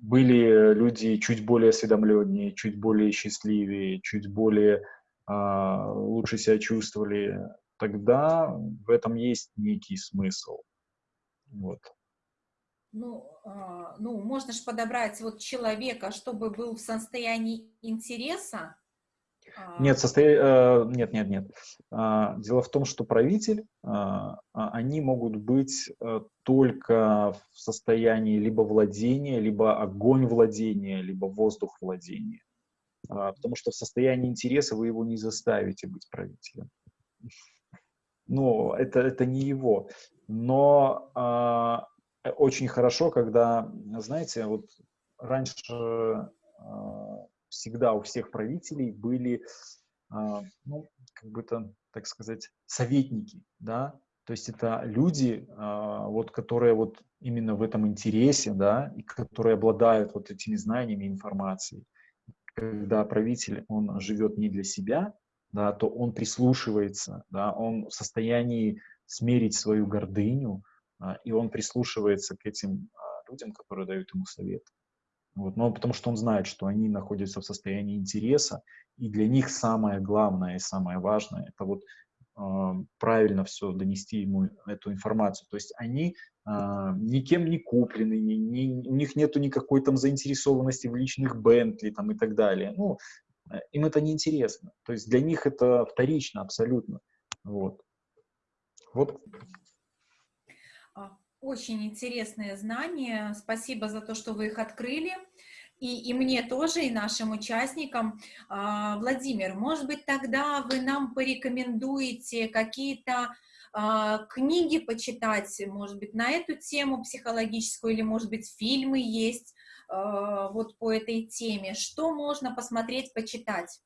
были люди чуть более осведомленнее, чуть более счастливее, чуть более а, лучше себя чувствовали, тогда в этом есть некий смысл. Вот. Ну, а, ну, можно же подобрать вот человека, чтобы был в состоянии интереса. Нет, состо... Э, нет, нет, нет. А, дело в том, что правитель, а, они могут быть э, только в состоянии либо владения, либо огонь владения, либо воздух владения. Потому что в состоянии интереса вы его не заставите быть правителем. Ну, это, это не его. Но очень хорошо, когда, знаете, вот раньше всегда у всех правителей были, а, ну, как бы то, так сказать, советники, да, то есть это люди, а, вот, которые вот именно в этом интересе, да, и которые обладают вот этими знаниями, информацией. Когда правитель, он живет не для себя, да, то он прислушивается, да, он в состоянии смерить свою гордыню, а, и он прислушивается к этим людям, которые дают ему совет. Вот, но потому что он знает, что они находятся в состоянии интереса, и для них самое главное и самое важное – это вот э, правильно все донести ему эту информацию. То есть они э, никем не куплены, ни, ни, у них нету никакой там заинтересованности в личных Бентли там и так далее. Ну, э, им это не интересно. То есть для них это вторично абсолютно. Вот. Вот очень интересные знания. Спасибо за то, что вы их открыли. И, и мне тоже, и нашим участникам. А, Владимир, может быть, тогда вы нам порекомендуете какие-то а, книги почитать, может быть, на эту тему психологическую, или, может быть, фильмы есть а, вот по этой теме. Что можно посмотреть, почитать?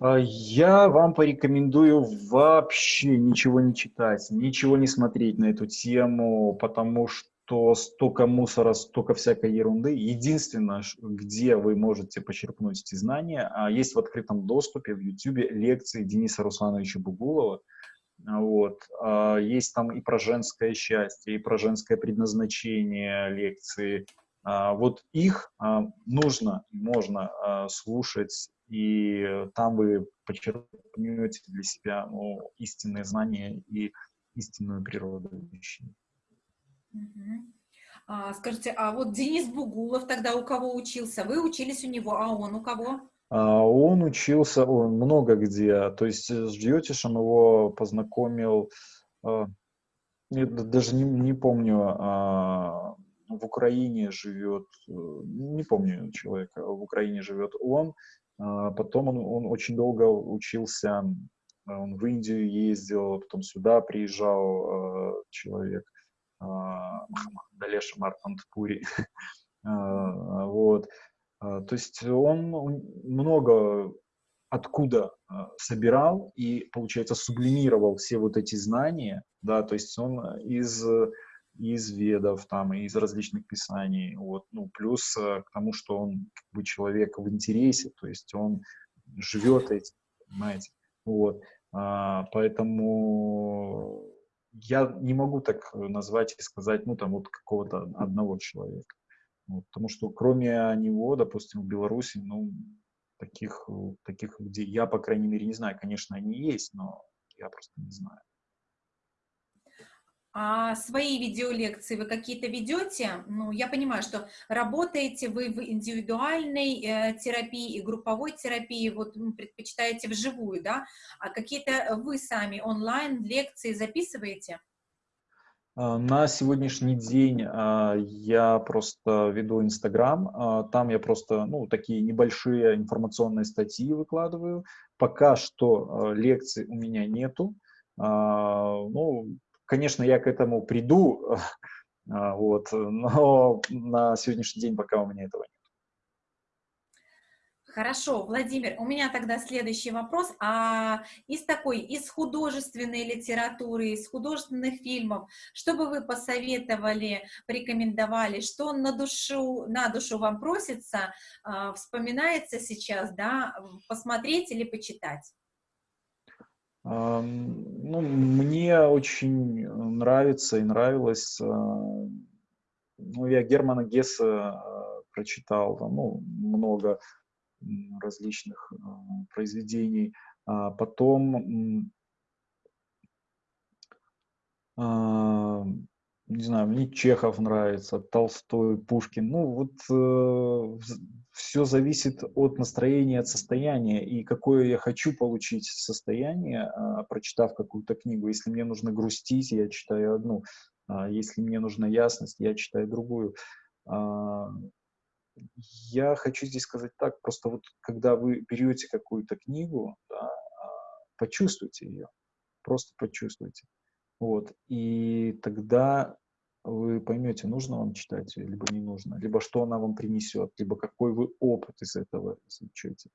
А, я вам порекомендую вообще ничего не читать, ничего не смотреть на эту тему, потому что столько мусора, столько всякой ерунды. Единственное, где вы можете почерпнуть эти знания, а, есть в открытом доступе в YouTube лекции Дениса Руслановича Бугулова. Вот. А, есть там и про женское счастье, и про женское предназначение лекции. Вот их нужно, можно слушать и там вы почерпнете для себя ну, истинные знания и истинную природу вещей. Угу. А, скажите, а вот Денис Бугулов тогда у кого учился? Вы учились у него, а он у кого? А, он учился он много где. То есть с Джьотишем его познакомил, а, даже не, не помню, а, в Украине живет, э, не помню человека, в Украине живет он, потом он, он очень долго учился, он в Индию ездил, потом сюда приезжал э, человек, э, Далеша Мартантпури. А, вот. То есть он много откуда собирал и, получается, сублимировал все вот эти знания, да, то есть он из из ведов, там, из различных писаний, вот, ну, плюс э, к тому, что он как бы человек в интересе, то есть он живет этим, понимаете, вот, а, поэтому я не могу так назвать и сказать, ну, там, вот какого-то одного человека, вот, потому что кроме него, допустим, в Беларуси, ну, таких, таких людей, я, по крайней мере, не знаю, конечно, они есть, но я просто не знаю. А свои видеолекции вы какие-то ведете? Ну, я понимаю, что работаете вы в индивидуальной э, терапии и групповой терапии, вот предпочитаете вживую, да? А какие-то вы сами онлайн лекции записываете? А, на сегодняшний день а, я просто веду Инстаграм, а, там я просто, ну, такие небольшие информационные статьи выкладываю. Пока что лекций у меня нету. Ну, Конечно, я к этому приду, а, вот, но на сегодняшний день пока у меня этого нет. Хорошо, Владимир, у меня тогда следующий вопрос. А из такой, из художественной литературы, из художественных фильмов, что бы вы посоветовали, порекомендовали, что на душу, на душу вам просится, а, вспоминается сейчас, да, посмотреть или почитать? Ну, мне очень нравится и нравилось, а, ну, я Германа Гесса а, прочитал, ну, много различных а, произведений. Потом, не знаю, мне Чехов нравится, Толстой, Пушкин. Ну, вот э, все зависит от настроения, от состояния и какое я хочу получить состояние, а, прочитав какую-то книгу. Если мне нужно грустить, я читаю одну. А, если мне нужна ясность, я читаю другую. А, я хочу здесь сказать так, просто вот когда вы берете какую-то книгу, да, почувствуйте ее, просто почувствуйте. Вот, и тогда вы поймете, нужно вам читать либо не нужно, либо что она вам принесет, либо какой вы опыт из этого извлечете.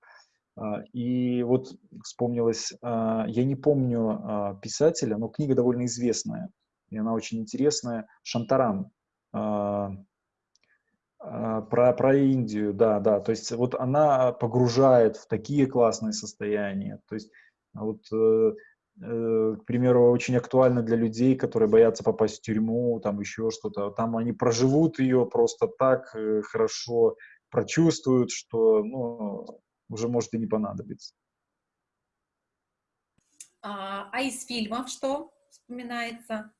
А, и вот вспомнилось, а, я не помню а, писателя, но книга довольно известная, и она очень интересная, Шантарам, про, про Индию, да, да, то есть вот она погружает в такие классные состояния, то есть вот Э, к примеру, очень актуально для людей, которые боятся попасть в тюрьму, там еще что-то. Там они проживут ее просто так э, хорошо, прочувствуют, что ну, уже может и не понадобиться. А, а из фильмов что вспоминается?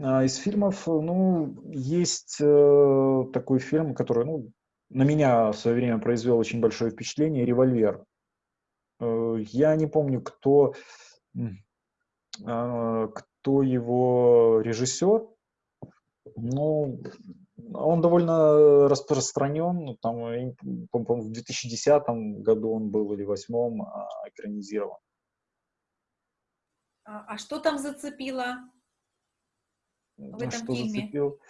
А из фильмов, ну, есть э, такой фильм, который, ну, на меня в свое время произвел очень большое впечатление, «Револьвер». Э, я не помню, кто кто его режиссер? Ну, он довольно распространен, там, по-моему, в 2010 году он был или в 2008 а, экранизирован. А, а что там зацепило в этом что фильме? зацепил?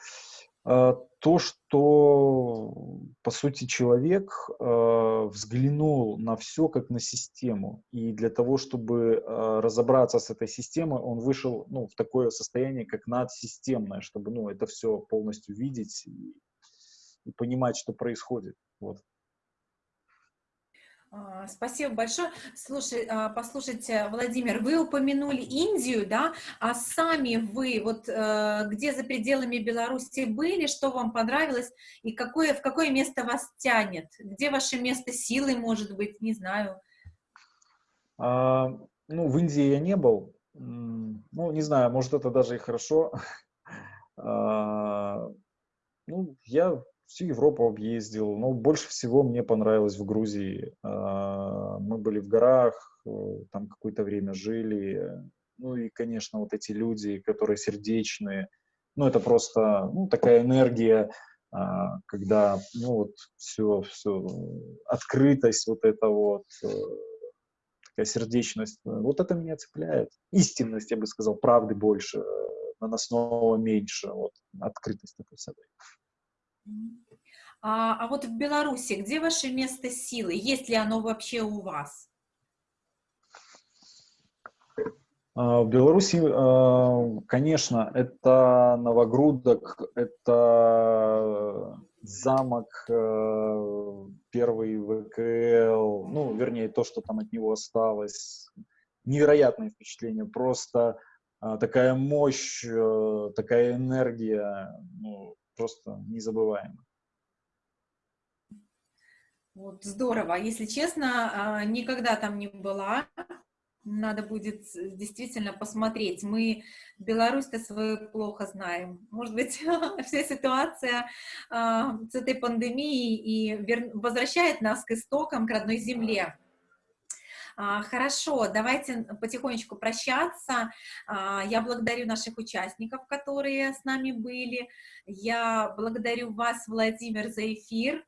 А, То, что, по сути, человек а, взглянул на все как на систему. И для того, чтобы а, разобраться с этой системой, он вышел ну, в такое состояние, как надсистемное, чтобы ну, это все полностью видеть и, и понимать, что происходит. Вот. А, Спасибо большое. Слушай, а, послушайте, Владимир, вы упомянули Индию, да, а сами вы вот э, где за пределами Беларуси были, что вам понравилось и какое, в какое место вас тянет? Где ваше место силы, может быть, не знаю. А, ну, в Индии я не был. Ну, не знаю, может, это даже и хорошо. А, Ну, я всю Европу объездил, но больше всего мне понравилось в Грузии. А, Мы были в горах, э, там какое-то время жили. Ну и, конечно, вот эти люди, которые сердечные. Ну, это просто ну, такая энергия, а, когда, ну, вот все, все, открытость вот это вот, э, такая сердечность. Вот это меня цепляет. Истинность, я бы сказал, правды больше, э, наносного меньше, вот, открытость такой собой. А, а вот в Беларуси, где ваше место силы? Есть ли оно вообще у вас? А, В Беларуси, а, конечно, это Новогрудок, это замок, э, первый ВКЛ, ну, вернее, то, что там от него осталось. Невероятное впечатление, просто а, такая мощь, э, такая энергия, ну, просто незабываемо. Вот здорово. Если честно, а, никогда там не была. Надо будет действительно посмотреть. Мы Беларусь-то свою плохо знаем. Может быть, вся ситуация а, с этой пандемией и возвращает нас к истокам, к родной земле. А, Хорошо, давайте потихонечку прощаться. А, Я благодарю наших участников, которые с нами были. Я благодарю вас, Владимир, за эфир.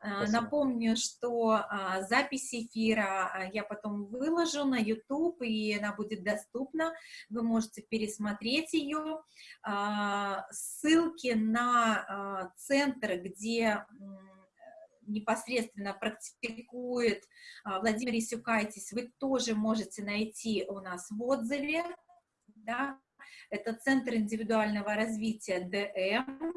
А, Спасибо. Напомню, что запись эфира я потом выложу на YouTube, и она будет доступна. Вы можете пересмотреть ее. Ссылки на центр, где непосредственно практикует а, Владимир Исюкайтис, вы тоже можете найти у нас в отзыве. Да? Это Центр индивидуального развития ДМ.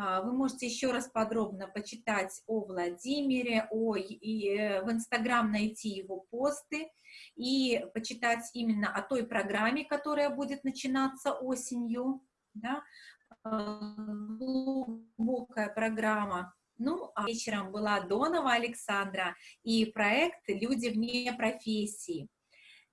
А, Вы можете еще раз подробно почитать о Владимире, о, и э, в Инстаграм найти его посты и почитать именно о той программе, которая будет начинаться осенью. Да? Глубокая программа. Ну, а вечером была Донова Александра и проект «Люди вне профессии».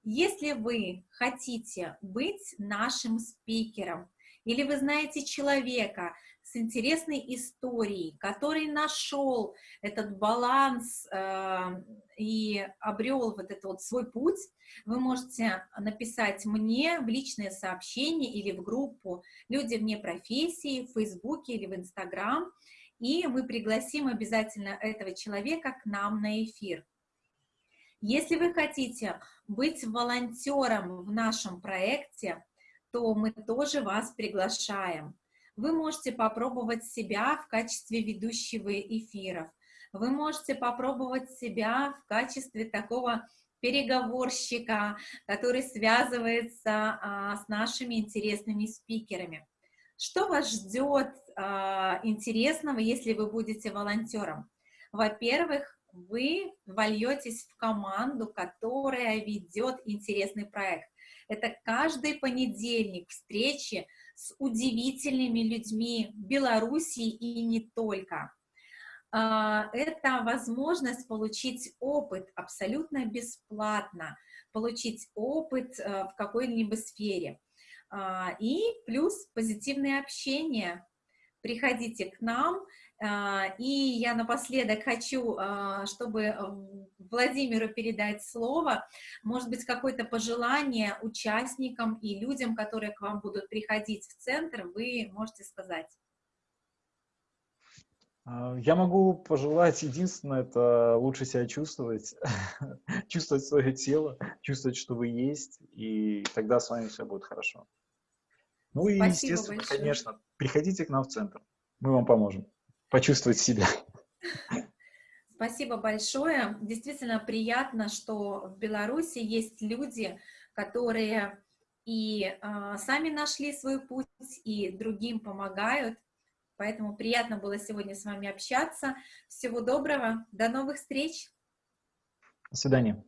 Если вы хотите быть нашим спикером, или вы знаете человека с интересной историей, который нашел этот баланс э, и обрел вот этот вот свой путь, вы можете написать мне в личное сообщение или в группу «Люди вне профессии» в Фейсбуке или в Инстаграм, и мы пригласим обязательно этого человека к нам на эфир. Если вы хотите быть волонтером в нашем проекте, то мы тоже вас приглашаем. Вы можете попробовать себя в качестве ведущего эфиров. Вы можете попробовать себя в качестве такого переговорщика, который связывается а, с нашими интересными спикерами. Что вас ждет а, интересного, если вы будете волонтером? Во-первых, вы вольетесь в команду, которая ведет интересный проект. Это каждый понедельник встречи с удивительными людьми Беларуси и не только. А, Это возможность получить опыт абсолютно бесплатно, получить опыт э, в какой-либо сфере. А, И плюс позитивное общение. Приходите к нам, а, и я напоследок хочу, а, чтобы э, Владимиру передать слово, может быть, какое-то пожелание участникам и людям, которые к вам будут приходить в центр, вы можете сказать. Я могу пожелать единственное, это лучше себя чувствовать, чувствовать свое тело, чувствовать, что вы есть, и тогда с вами все будет хорошо. Ну и, Спасибо естественно, большое. конечно, приходите к нам в центр, мы вам поможем почувствовать себя. Спасибо большое. Действительно приятно, что в Беларуси есть люди, которые и э, сами нашли свой путь, и другим помогают. Поэтому приятно было сегодня с вами общаться. Всего доброго, до новых встреч. До свидания.